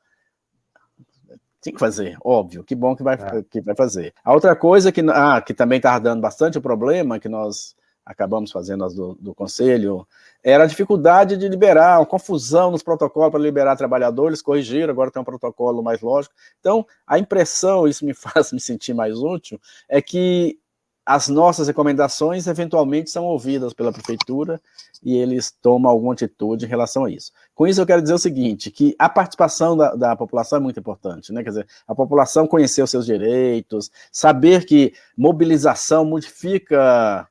Tem que fazer, óbvio, que bom que vai, é. que vai fazer. A outra coisa que, ah, que também está dando bastante o problema, que nós acabamos fazendo as do, do conselho, era a dificuldade de liberar, confusão nos protocolos para liberar trabalhadores, corrigiram, agora tem um protocolo mais lógico. Então, a impressão, isso me faz me sentir mais útil, é que as nossas recomendações eventualmente são ouvidas pela prefeitura e eles tomam alguma atitude em relação a isso. Com isso eu quero dizer o seguinte, que a participação da, da população é muito importante, né? quer dizer, a população conhecer os seus direitos, saber que mobilização modifica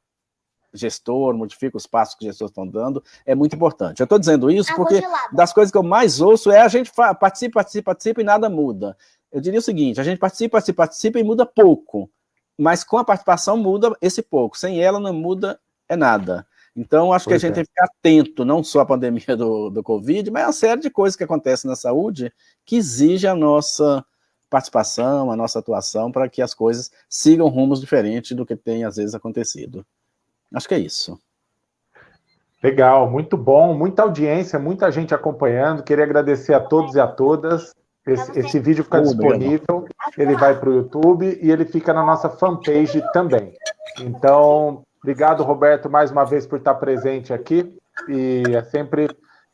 gestor, modifica os passos que os gestores estão dando, é muito importante. Eu estou dizendo isso porque das coisas que eu mais ouço é a gente participa, participa, participa e nada muda. Eu diria o seguinte, a gente participa, participa, participa e muda pouco, mas com a participação muda esse pouco, sem ela não muda é nada. Então, acho pois que a gente é. tem que ficar atento, não só à pandemia do, do Covid, mas a uma série de coisas que acontecem na saúde que exige a nossa participação, a nossa atuação, para que as coisas sigam rumos diferentes do que tem, às vezes, acontecido. Acho que é isso. Legal, muito bom, muita audiência, muita gente acompanhando. Queria agradecer a todos e a todas. Esse, esse vídeo fica disponível, ele vai para o YouTube e ele fica na nossa fanpage também. Então, obrigado, Roberto, mais uma vez por estar presente aqui. E é sempre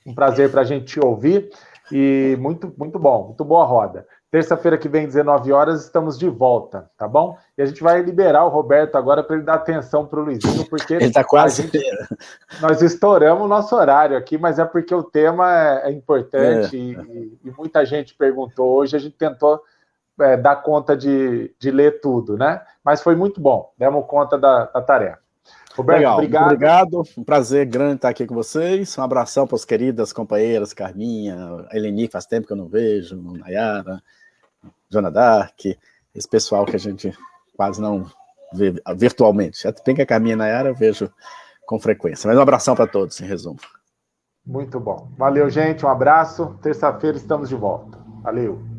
um prazer para a gente te ouvir. E muito, muito bom, muito boa roda. Terça-feira que vem, 19 horas, estamos de volta, tá bom? E a gente vai liberar o Roberto agora para ele dar atenção para o Luizinho, porque ele está quase. Gente, nós estouramos o nosso horário aqui, mas é porque o tema é, é importante é. E, e, muita gente perguntou. Hoje a gente tentou é, dar conta de, de ler tudo, né? Mas foi muito bom, demos conta da, da tarefa. Roberto, Legal, obrigado. obrigado. Um prazer grande estar aqui com vocês. Um abração para as queridas companheiras, Carminha, Eleni, faz tempo que eu não vejo, Nayara, Joana Dark, esse pessoal que a gente quase não vê virtualmente. Tem que a Carminha Nayara eu vejo com frequência. Mas um abração para todos, em resumo. Muito bom. Valeu, gente. Um abraço. Terça-feira estamos de volta. Valeu.